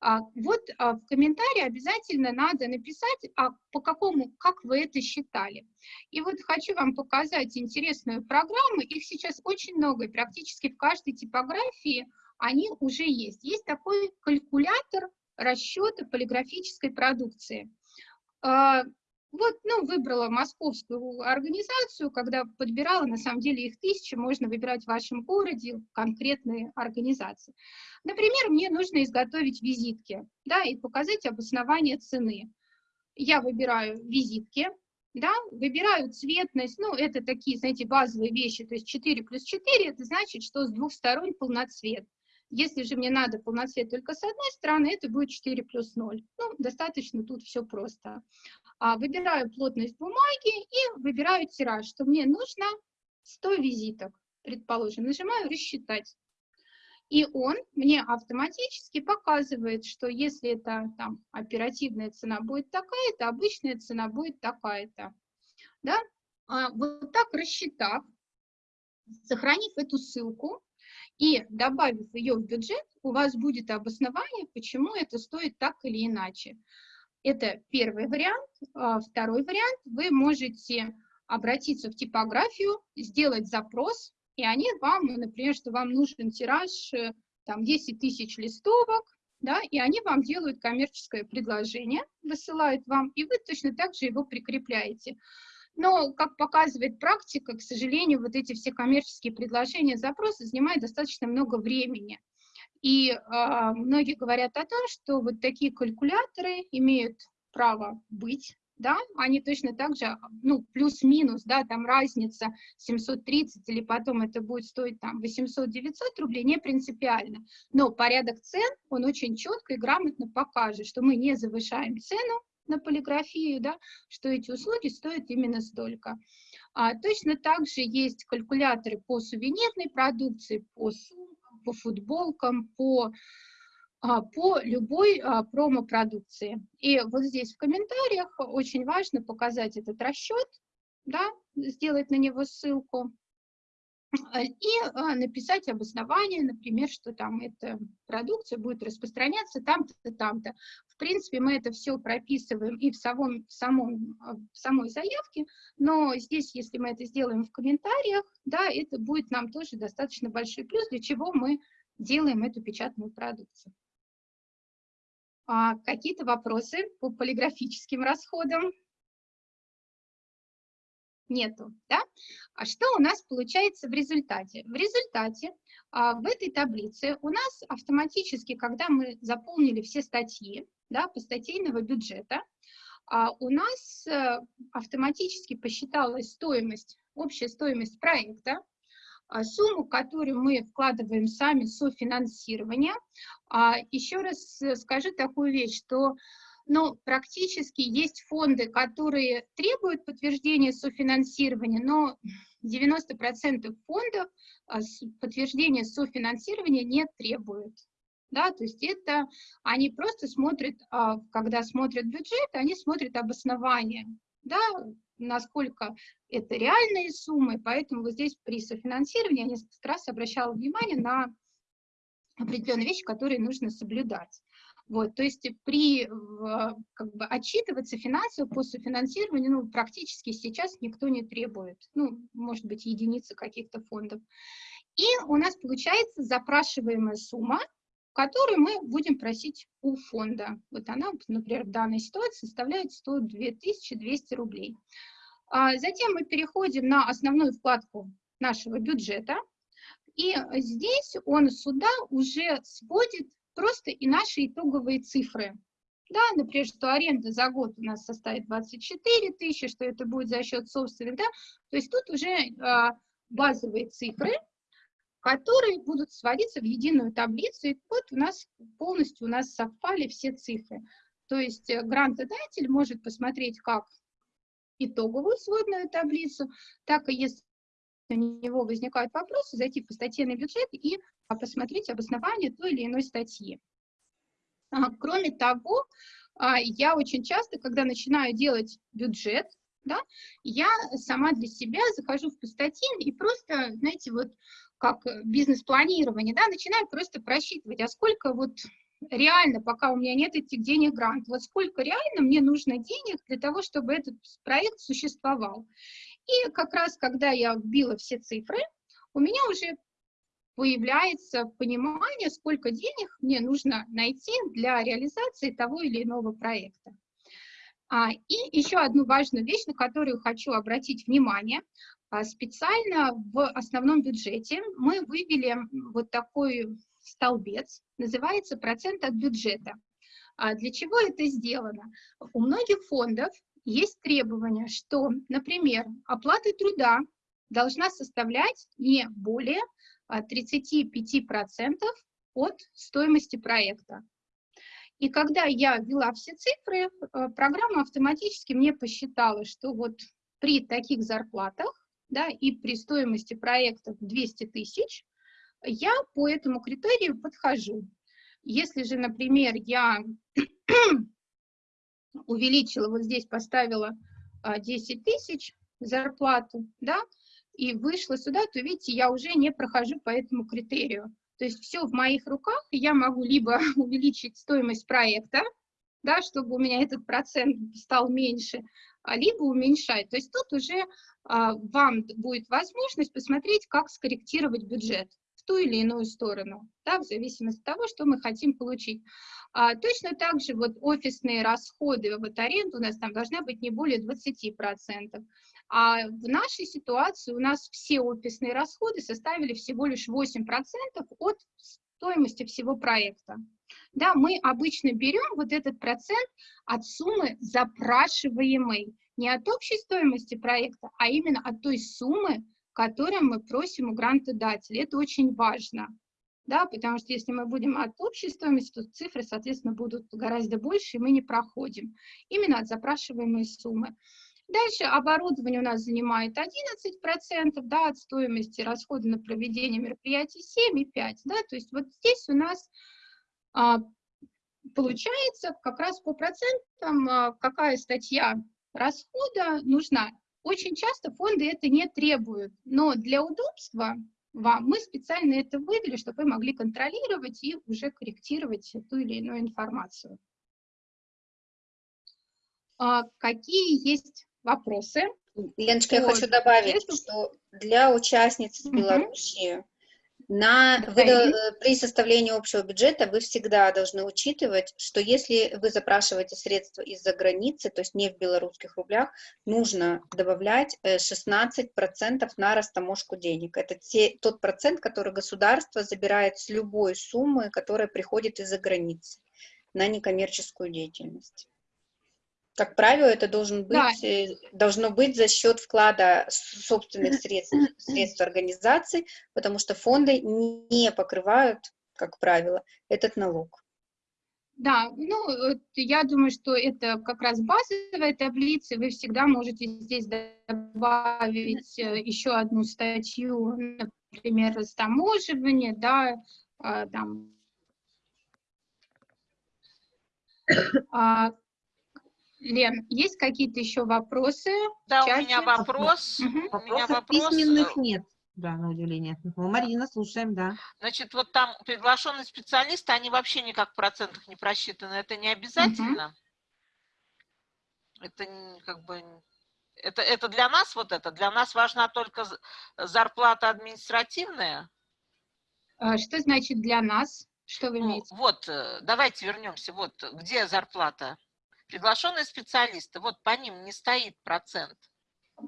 А, Вот а, в комментарии обязательно надо написать, а по какому, как вы это считали. И вот хочу вам показать интересную программу, их сейчас очень много, и практически в каждой типографии они уже есть. Есть такой калькулятор расчета полиграфической продукции. Вот, ну, выбрала московскую организацию, когда подбирала, на самом деле их тысячи, можно выбирать в вашем городе конкретные организации. Например, мне нужно изготовить визитки, да, и показать обоснование цены. Я выбираю визитки, да, выбираю цветность, ну, это такие, знаете, базовые вещи, то есть 4 плюс 4, это значит, что с двух сторон полноцвет. Если же мне надо полноцвет только с одной стороны, это будет 4 плюс 0. Ну, достаточно тут все просто. А, выбираю плотность бумаги и выбираю тираж, что мне нужно 100 визиток, предположим. Нажимаю «Рассчитать». И он мне автоматически показывает, что если это там оперативная цена будет такая-то, обычная цена будет такая-то. Да? А, вот так рассчитав, сохранив эту ссылку и добавив ее в бюджет, у вас будет обоснование, почему это стоит так или иначе. Это первый вариант. А, Второй вариант, вы можете обратиться в типографию, сделать запрос, и они вам, например, что вам нужен тираж э, там 10 тысяч листовок, да, и они вам делают коммерческое предложение, высылают вам, и вы точно так же его прикрепляете. Но, как показывает практика, к сожалению, вот эти все коммерческие предложения, запросы занимают достаточно много времени. И э, многие говорят о том, что вот такие калькуляторы имеют право быть, да, они точно так же, ну, плюс-минус, да, там разница 730 или потом это будет стоить там 800-900 рублей, не принципиально. Но порядок цен, он очень четко и грамотно покажет, что мы не завышаем цену на полиграфию, да, что эти услуги стоят именно столько. А, точно так же есть калькуляторы по сувенирной продукции, по сумкам, по футболкам, по а, по любой а, промо-продукции. И вот здесь в комментариях очень важно показать этот расчет, да, сделать на него ссылку а, и написать обоснование, например, что там эта продукция будет распространяться там-то, там-то. В принципе, мы это все прописываем и в, самом, в, самом, а, в самой заявке, но здесь, если мы это сделаем в комментариях, да, это будет нам тоже достаточно большой плюс, для чего мы делаем эту печатную продукцию. А, Какие-то вопросы по полиграфическим расходам? Нету, да? А что у нас получается в результате? В результате а, в этой таблице у нас автоматически, когда мы заполнили все статьи, да, по статейного бюджета, а, у нас а, автоматически посчиталась стоимость, общая стоимость проекта, а, сумму, которую мы вкладываем сами, софинансирование. А, еще раз э, скажу такую вещь, что ну, практически есть фонды, которые требуют подтверждения софинансирования, но 90% фондов а, подтверждения софинансирования не требуют. Да, то есть это они просто смотрят, а, когда смотрят бюджет, они смотрят обоснование, да, насколько это реальные суммы, поэтому вот здесь при софинансировании я несколько раз обращала внимание на определенные вещи, которые нужно соблюдать. Вот, то есть при, как бы, отчитываться финансово по софинансированию ну, практически сейчас никто не требует. Ну, может быть, единицы каких-то фондов. И у нас получается запрашиваемая сумма, которую мы будем просить у фонда. Вот она, например, в данной ситуации составляет 102 200 рублей. А затем мы переходим на основную вкладку нашего бюджета, и здесь он сюда уже сводит просто и наши итоговые цифры. Да, например, что аренда за год у нас составит 24 тысячи, что это будет за счет собственных, да, то есть тут уже э, базовые цифры, которые будут сводиться в единую таблицу, и вот у нас полностью у нас совпали все цифры. То есть э, грантодатель может посмотреть как итоговую сводную таблицу, так и если у него возникают вопросы, зайти по статье на бюджет и посмотреть обоснование той или иной статьи. А, кроме того, а, я очень часто, когда начинаю делать бюджет, да, я сама для себя захожу в статьи и просто, знаете, вот как бизнес-планирование, да, начинаю просто просчитывать, а сколько вот реально, пока у меня нет этих денег грант, вот сколько реально мне нужно денег для того, чтобы этот проект существовал. И как раз, когда я вбила все цифры, у меня уже появляется понимание, сколько денег мне нужно найти для реализации того или иного проекта. А, и еще одну важную вещь, на которую хочу обратить внимание. А, специально в основном бюджете мы вывели вот такой столбец, называется процент от бюджета. А для чего это сделано? У многих фондов есть требование, что, например, оплата труда должна составлять не более 35% от стоимости проекта. И когда я ввела все цифры, э, программа автоматически мне посчитала, что вот при таких зарплатах да, и при стоимости проекта 200 тысяч я по этому критерию подхожу. Если же, например, я увеличила, вот здесь поставила 10 а, тысяч зарплату, да, и вышла сюда, то, видите, я уже не прохожу по этому критерию. То есть все в моих руках, я могу либо увеличить стоимость проекта, да, чтобы у меня этот процент стал меньше, а либо уменьшать. То есть тут уже а, вам будет возможность посмотреть, как скорректировать бюджет в ту или иную сторону, да, в зависимости от того, что мы хотим получить. А, точно так же вот офисные расходы, вот аренда у нас там должна быть не более 20%. А в нашей ситуации у нас все офисные расходы составили всего лишь 8% от стоимости всего проекта. Да, мы обычно берем вот этот процент от суммы запрашиваемой, не от общей стоимости проекта, а именно от той суммы, которую мы просим у грантодателя. Это очень важно, да, потому что если мы будем от стоимости, то цифры, соответственно, будут гораздо больше, и мы не проходим. Именно от запрашиваемой суммы. Дальше оборудование у нас занимает 11%, да, от стоимости расхода на проведение мероприятий 7,5%, да, то есть вот здесь у нас а, получается как раз по процентам, а, какая статья расхода нужна. Очень часто фонды это не требуют, но для удобства вам мы специально это вывели, чтобы вы могли контролировать и уже корректировать ту или иную информацию. А, какие есть вопросы. Леночка, я хочу добавить, что для участниц Беларуси на, вы, э, при составлении общего бюджета вы всегда должны учитывать, что если вы запрашиваете средства из-за границы, то есть не в белорусских рублях, нужно добавлять 16% э, на растаможку денег. Это те, тот процент, который государство забирает с любой суммы, которая приходит из-за границы на некоммерческую деятельность. Как правило, это должен быть, да. Э, должно быть за счет вклада собственных средств, средств организаций, потому что фонды не покрывают, как правило, этот налог. Да, ну, я думаю, что это как раз базовая таблица, вы всегда можете здесь добавить э, еще одну статью, например, растаможивание, да, а, там, а, Лен, есть какие-то еще вопросы? Да, у меня вопрос. Угу. У меня вопрос. Письменных нет. да, на удивление. Ну, Марина, слушаем, да. Значит, вот там приглашенные специалисты, они вообще никак в процентах не просчитаны. Это не обязательно. Это не- как бы... Это, это для нас вот это, для нас важна только зарплата административная. А, Что значит для нас? Что вы Ну, имеете? вот, э, давайте вернемся. Вот, где зарплата? Приглашенные специалисты, вот по ним не стоит процент.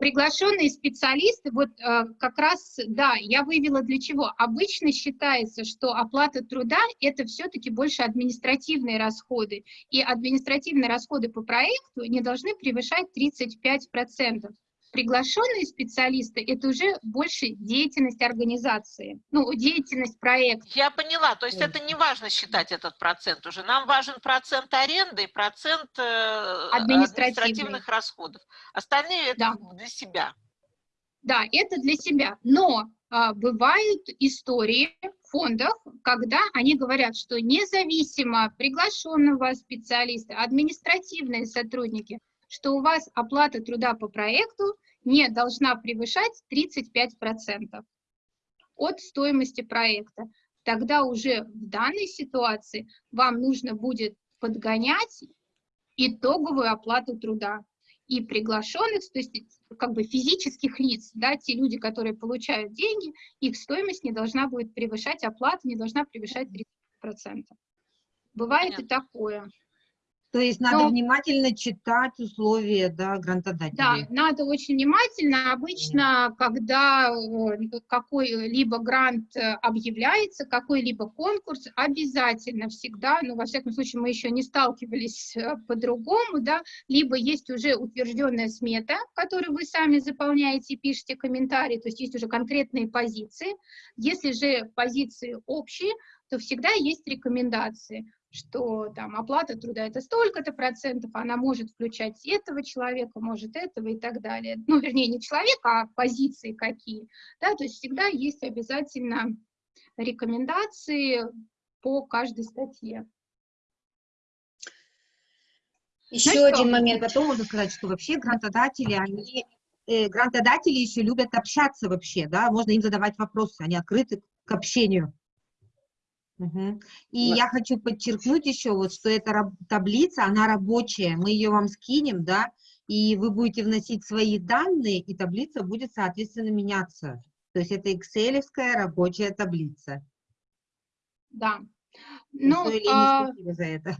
Приглашенные специалисты, вот э, как раз, да, я вывела для чего. Обычно считается, что оплата труда – это все-таки больше административные расходы, и административные расходы по проекту не должны превышать 35%. Приглашенные специалисты – это уже больше деятельность организации, ну, деятельность проекта. Я поняла, то есть это не важно считать этот процент уже. Нам важен процент аренды и процент э, административных расходов. Остальные это Да. бы для себя. Да, это для себя. Но а, бывают истории в фондах, когда они говорят, что независимо приглашенного специалиста, административные сотрудники, что у вас оплата труда по проекту не должна превышать 35% от стоимости проекта. Тогда уже в данной ситуации вам нужно будет подгонять итоговую оплату труда и приглашенных, то есть как бы физических лиц, да, те люди, которые получают деньги, их стоимость не должна будет превышать, оплата не должна превышать 30%. Бывает и такое. То есть надо Но- внимательно читать условия, да, Да, грантодателей. надо очень внимательно. Обычно, когда э, какой-либо грант э, объявляется, какой-либо конкурс, обязательно всегда, ну, во всяком случае, мы еще не сталкивались э, по-другому, да, либо есть уже утвержденная смета, которую вы сами заполняете, пишете комментарии, то есть есть уже конкретные позиции. Если же позиции общие, то всегда есть рекомендации что там оплата труда это столько-то процентов, она может включать этого человека, может этого и так далее. Ну, вернее, не человека, а позиции какие. Да, то есть всегда есть обязательно рекомендации по каждой статье. Еще что, один И момент. потом можно сказать, что вообще грантодатели, они, э, грантодатели еще любят общаться вообще, да, можно им задавать вопросы, они открыты к общению. Мгм. И Да. я хочу подчеркнуть еще, вот, что эта таблица, она рабочая, мы ее вам скинем, да, и вы будете вносить свои данные, и таблица будет, соответственно, меняться. То есть это экселевская рабочая таблица. Да. Ну, Лене а, за это.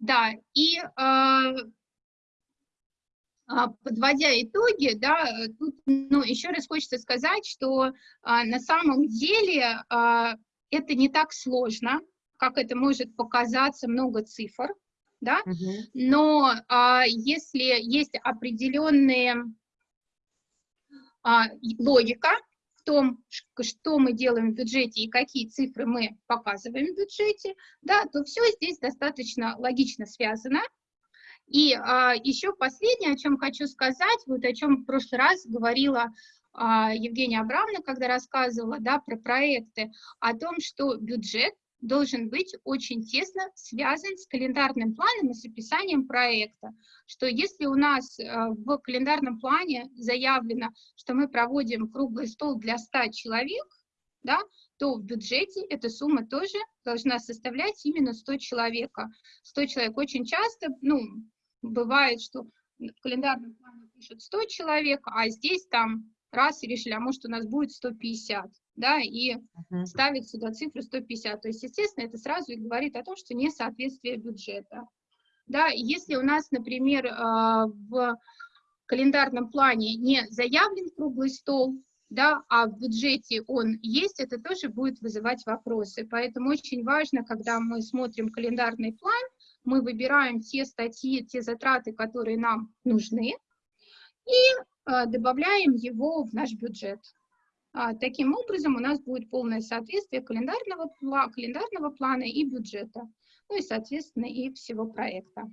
Да, и а, а, подводя итоги, да, тут, ну, еще раз хочется сказать, что а, на самом деле а, это не так сложно, как это может показаться, много цифр, да, Мгм. но а, если есть определенные а, логика в том, что мы делаем в бюджете и какие цифры мы показываем в бюджете, да, то все здесь достаточно логично связано. И а, еще последнее, о чем хочу сказать, вот о чем в прошлый раз говорила Евгения Абрамовна, когда рассказывала да, про проекты, о том, что бюджет должен быть очень тесно связан с календарным планом и с описанием проекта. Что если у нас э, в календарном плане заявлено, что мы проводим круглый стол для 100 человек, да, то в бюджете эта сумма тоже должна составлять именно 100 человека. 100 человек очень часто, ну, бывает, что в календарном плане пишут 100 человек, а здесь там раз и решили, а может у нас будет 150, да, и Мгм. ставит сюда цифру 150. То есть, естественно, это сразу и говорит о том, что несоответствие бюджета. Да, если у нас, например, а, в календарном плане не заявлен круглый стол, да, а в бюджете он есть, это тоже будет вызывать вопросы. Поэтому очень важно, когда мы смотрим календарный план, мы выбираем те статьи, те затраты, которые нам нужны, и добавляем его в наш бюджет. А, Таким образом, у нас будет полное соответствие календарного, календарного плана и бюджета, ну и, соответственно, и всего проекта.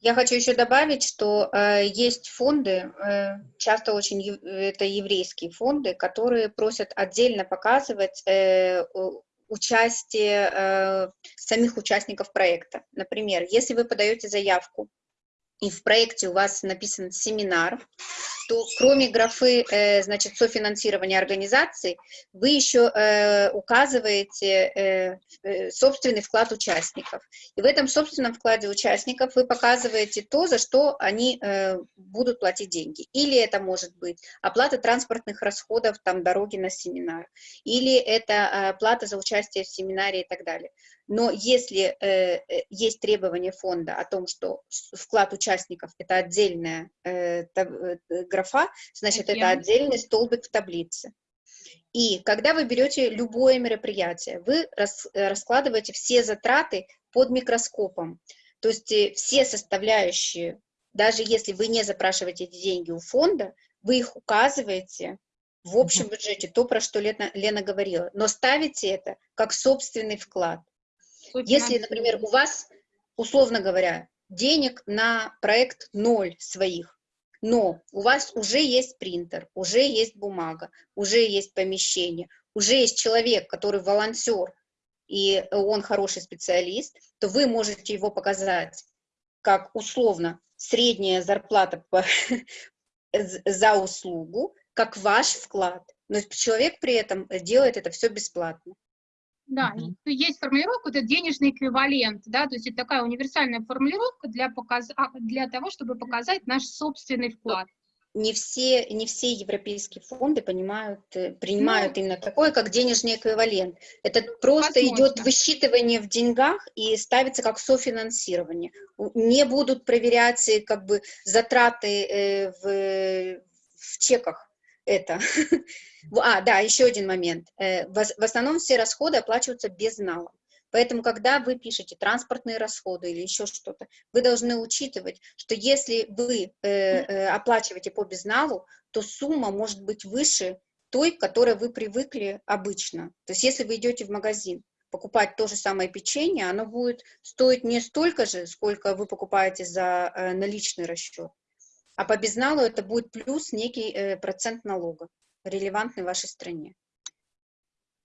Я хочу еще добавить, что э, есть фонды, э, часто очень ев- это еврейские фонды, которые просят отдельно показывать э, участие э, самих участников проекта. Например, если вы подаете заявку и в проекте у вас написан семинар, то кроме графы, э, значит, софинансирования организации, вы еще э, указываете э, собственный вклад участников. И в этом собственном вкладе участников вы показываете то, за что они будут платить деньги. Или это может быть оплата транспортных расходов, там, дороги на семинар, или это плата за участие в семинаре и так далее. Но если э, э, есть требование фонда о том, что вклад участников – это отдельная э, таб, э, графа, значит, это отдельный столбик в таблице. И когда вы берете любое мероприятие, вы рас, э, раскладываете все затраты под микроскопом. То есть э, все составляющие, даже если вы не запрашиваете эти деньги у фонда, вы их указываете в общем бюджете, то, про что Лена, Лена говорила, но ставите это как собственный вклад. Если, например, у вас, условно говоря, денег на проект ноль своих, но у вас уже есть принтер, уже есть бумага, уже есть помещение, уже есть человек, который волонтер, и он хороший специалист, то вы можете его показать как условно средняя зарплата по, за услугу, как ваш вклад. Но человек при этом делает это все бесплатно. Да, и есть формулировка, это денежный эквивалент, да, то есть это такая универсальная формулировка для, показ... а, для того, чтобы показать наш собственный вклад. Не все, не все европейские фонды понимают, э, принимают именно такое, как денежный эквивалент. Это просто идет возможно. высчитывание в деньгах и ставится как софинансирование. Не будут проверять э, как бы затраты э, в, в чеках это. А, да, еще один момент. Э, В ос- в основном все расходы оплачиваются безналом. Поэтому, когда вы пишете транспортные расходы или еще что-то, вы должны учитывать, что если вы э, э, оплачиваете по безналу, то сумма может быть выше той, к которой вы привыкли обычно. То есть если вы идете в магазин покупать то же самое печенье, оно будет стоить не столько же, сколько вы покупаете за э, наличный расчет, а по безналу это будет плюс некий э, процент налога, релевантный вашей стране.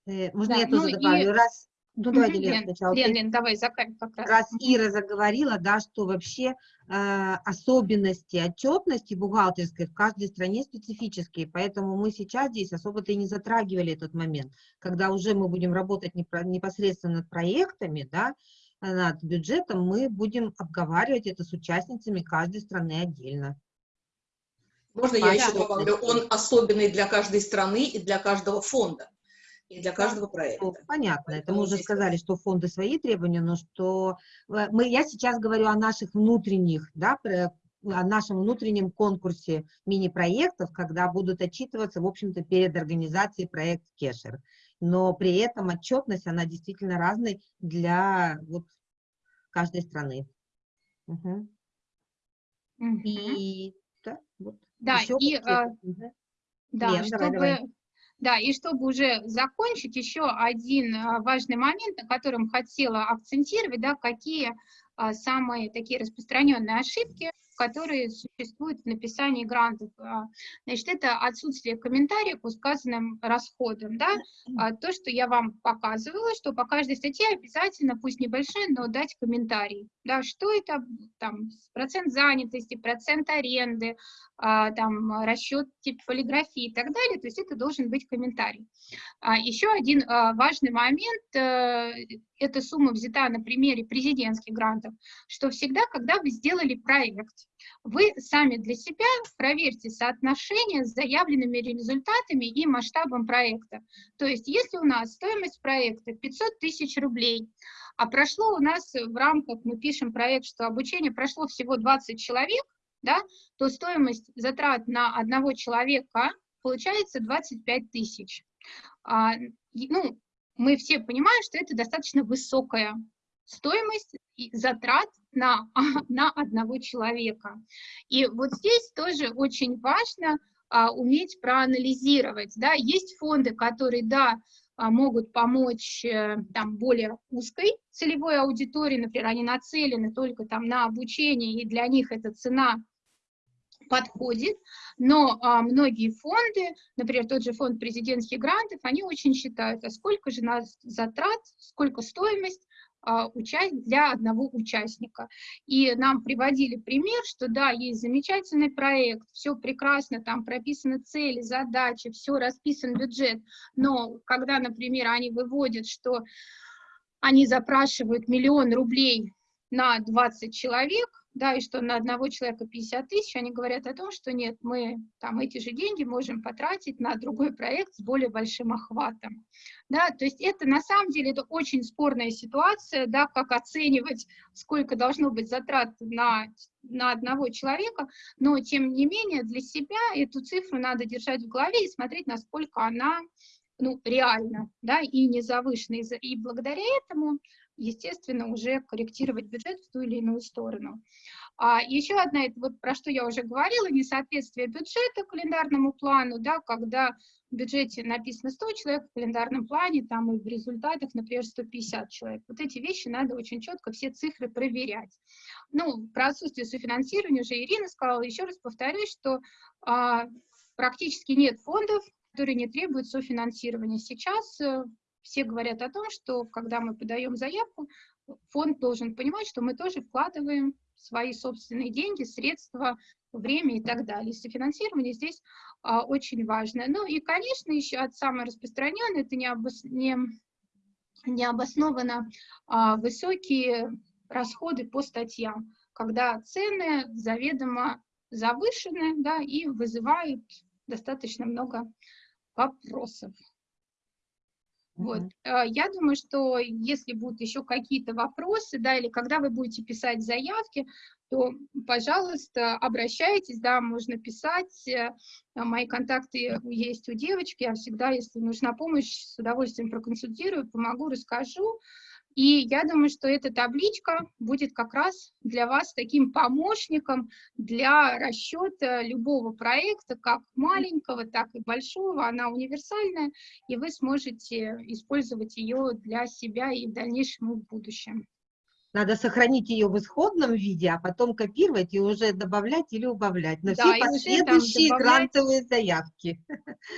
Э, Можно Да, я ну тоже и- добавлю? Раз, ну давайте, Лена, Лен, сначала. Лен. Лен, давай, закай как раз. раз Ира заговорила, да, что вообще э, особенности отчетности бухгалтерской в каждой стране специфические, поэтому мы сейчас здесь особо-то и не затрагивали этот момент, когда уже мы будем работать непро- непосредственно над проектами, да, над бюджетом, мы будем обговаривать это с участницами каждой страны отдельно. Можно я еще добавлю? Он особенный для каждой страны и для каждого фонда, и для каждого проекта. понятно, это мы уже сказали, что фонды свои требования, но что э, мы, я сейчас говорю о наших внутренних, да, про- о нашем внутреннем конкурсе мини-проектов, когда будут отчитываться, в общем-то, перед организацией проект Кешер. Но при этом отчетность, она действительно разной для вот каждой страны. Мгм. Мгм. И да, вот Да, еще и, а. Да, Лен, давай, чтобы, давай. да, и чтобы уже закончить, еще один а, важный момент, на котором хотела акцентировать, да, какие а, самые такие распространенные ошибки, которые существуют в написании грантов. А, Значит, это отсутствие комментариев к сказанным расходам, да, А, то, что я вам показывала, что по каждой статье обязательно, пусть небольшой, но дать комментарий, да, что это, там, процент занятости, процент аренды, а, там, расчет тип полиграфии и так далее, то есть это должен быть комментарий. Еще один важный момент, э, эта сумма взята на примере президентских грантов, что всегда, когда вы сделали проект, вы сами для себя проверьте соотношение с заявленными результатами и масштабом проекта. То есть если у нас стоимость проекта 500 тысяч рублей, а прошло у нас в рамках, мы пишем проект, что обучение прошло всего 20 человек, да, то стоимость затрат на одного человека получается 25 тысяч. А, ну, мы все понимаем, что это достаточно высокая стоимость затрат на, на одного человека. И вот здесь тоже очень важно а, уметь проанализировать. Да? Есть фонды, которые, да, а, могут помочь э, там, более узкой целевой аудитории, например, они нацелены только там, на обучение, и для них эта цена подходит, но а, многие фонды, например, тот же фонд президентских грантов, они очень считают, а сколько же нас затрат, сколько стоимость для одного участника. И нам приводили пример, что да, есть замечательный проект, все прекрасно, там прописаны цели, задачи, все расписан бюджет, но когда, например, они выводят, что они запрашивают миллион рублей на 20 человек, да, и что на одного человека 50 тысяч, они говорят о том, что нет, мы там эти же деньги можем потратить на другой проект с более большим охватом. Да, то есть это на самом деле это очень спорная ситуация, да, как оценивать, сколько должно быть затрат на, на одного человека, но тем не менее для себя эту цифру надо держать в голове и смотреть, насколько она ну, реально, да, и не завышена. И благодаря этому естественно, уже корректировать бюджет в ту или иную сторону. А еще одна, вот про что я уже говорила, несоответствие бюджета календарному плану, да, когда в бюджете написано 100 человек, в календарном плане там и в результатах, например, 150 человек. Вот эти вещи надо очень четко, все цифры проверять. Ну, про отсутствие софинансирования уже Ирина сказала, еще раз повторюсь, что а, практически нет фондов, которые не требуют софинансирования. Сейчас э, все говорят о том, что когда мы подаем заявку, фонд должен понимать, что мы тоже вкладываем свои собственные деньги, средства, время и так далее. Софинансирование здесь а, очень важно. Ну и, конечно, еще от самой распространенной, это не, обос, не, не обоснованно а, высокие расходы по статьям, когда цены заведомо завышены да, и вызывают достаточно много вопросов. Вот. А, я думаю, что если будут еще какие-то вопросы, да, или когда вы будете писать заявки, то, пожалуйста, обращайтесь, да, можно писать, э, мои контакты есть у девочки, я всегда, если нужна помощь, с удовольствием проконсультирую, помогу, расскажу, и я думаю, что эта табличка будет как раз для вас таким помощником для расчета любого проекта, как маленького, так и большого. Она универсальная, и вы сможете использовать ее для себя и в дальнейшем и в будущем. Надо сохранить ее в исходном виде, а потом копировать и уже добавлять или убавлять. На да, все последующие добавлять... грантовые заявки.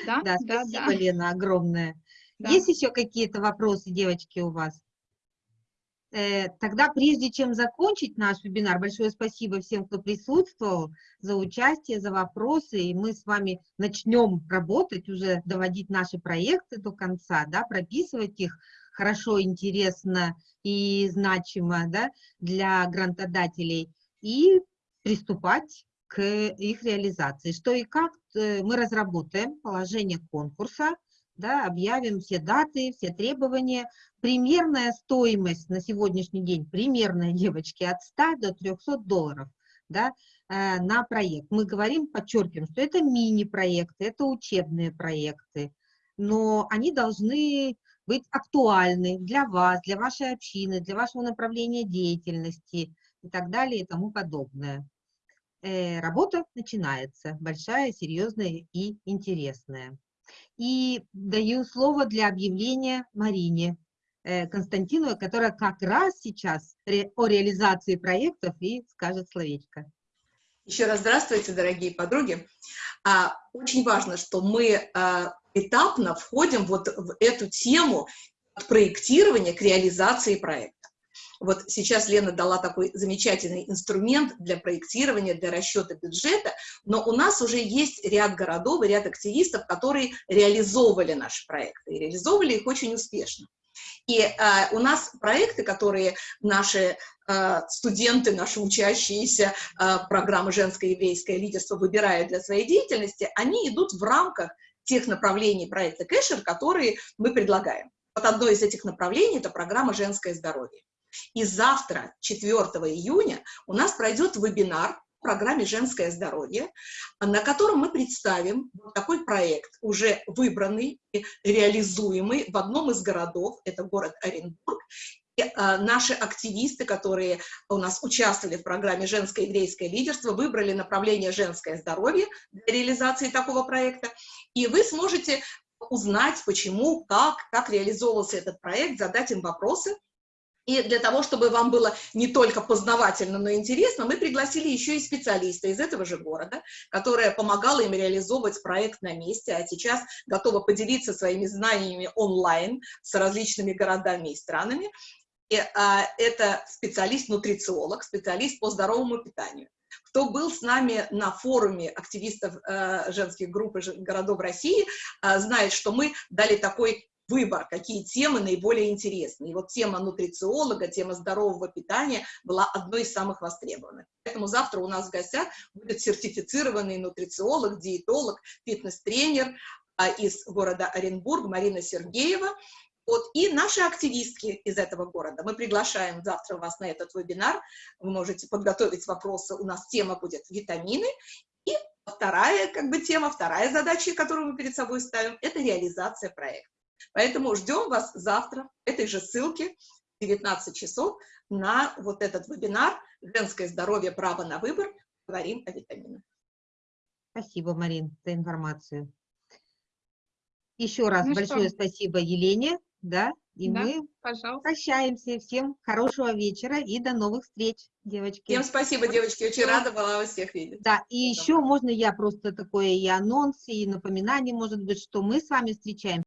Да, да, спасибо, да. Лена, огромное. Да. Есть еще какие-то вопросы, девочки, у вас? Э, тогда, прежде чем закончить наш вебинар, большое спасибо всем, кто присутствовал, за участие, за вопросы, и мы с вами начнем работать, уже доводить наши проекты до конца, да, прописывать их хорошо, интересно и значимо да, для грантодателей, и приступать к их реализации. Что и как э, мы разработаем положение конкурса, да, объявим все даты, все требования. Примерная стоимость на сегодняшний день, примерная, девочки, от 100 до 300 долларов да, э, на проект. Мы говорим, подчеркиваем, что это мини-проекты, это учебные проекты, но они должны быть актуальны для вас, для вашей общины, для вашего направления деятельности и так далее и тому подобное. Э, работа начинается, большая, серьезная и интересная. И даю слово для объявления Марине э, Константиновой, которая как раз сейчас о реализации проектов и скажет словечко. Еще раз здравствуйте, дорогие подруги. А, очень важно, что мы а, этапно входим вот в эту тему от проектирования к реализации проекта. Вот сейчас Лена дала такой замечательный инструмент для проектирования, для расчета бюджета, но у нас уже есть ряд городов и ряд активистов, которые реализовывали наши проекты, и реализовывали их очень успешно. И э, у нас проекты, которые наши э, студенты, наши учащиеся э, программы «Женское еврейское лидерство» выбирают для своей деятельности, они идут в рамках тех направлений проекта Кэшер, которые мы предлагаем. Вот одно из этих направлений – это программа «Женское здоровье». И завтра, 4 июня, у нас пройдет вебинар в программе «Женское здоровье», на котором мы представим такой проект, уже выбранный и реализуемый в одном из городов, это город Оренбург, и, а, наши активисты, которые у нас участвовали в программе «Женское еврейское лидерство», выбрали направление «Женское здоровье» для реализации такого проекта, и вы сможете узнать, почему, как, как реализовывался этот проект, задать им вопросы, и для того, чтобы вам было не только познавательно, но и интересно, мы пригласили еще и специалиста из этого же города, которая помогала им реализовывать проект на месте, а сейчас готова поделиться своими знаниями онлайн с различными городами и странами. И, а, это специалист-нутрициолог, специалист по здоровому питанию. Кто был с нами на форуме активистов э, женских групп и городов России, э, знает, что мы дали такой выбор, какие темы наиболее интересны. И вот тема нутрициолога, тема здорового питания была одной из самых востребованных. Поэтому завтра у нас в гостях будет сертифицированный нутрициолог, диетолог, фитнес-тренер а, из города Оренбург Марина Сергеева. Вот, и наши активистки из этого города. Мы приглашаем завтра вас на этот вебинар. Вы можете подготовить вопросы. У нас тема будет витамины. И вторая как бы, тема, вторая задача, которую мы перед собой ставим, это реализация проекта. Поэтому ждем вас завтра этой же ссылке в 19 часов на вот этот вебинар «Женское здоровье. Право на выбор». Говорим о витаминах. Спасибо, Марин, за информацию. Еще раз Ну что? большое спасибо Елене, да, и Да. мы Пожалуйста. прощаемся. Всем хорошего вечера и до новых встреч, девочки. Всем спасибо, девочки. Очень рада была вас всех видеть. Да, и еще можно я просто такое и анонс, и напоминание, может быть, что мы с вами встречаемся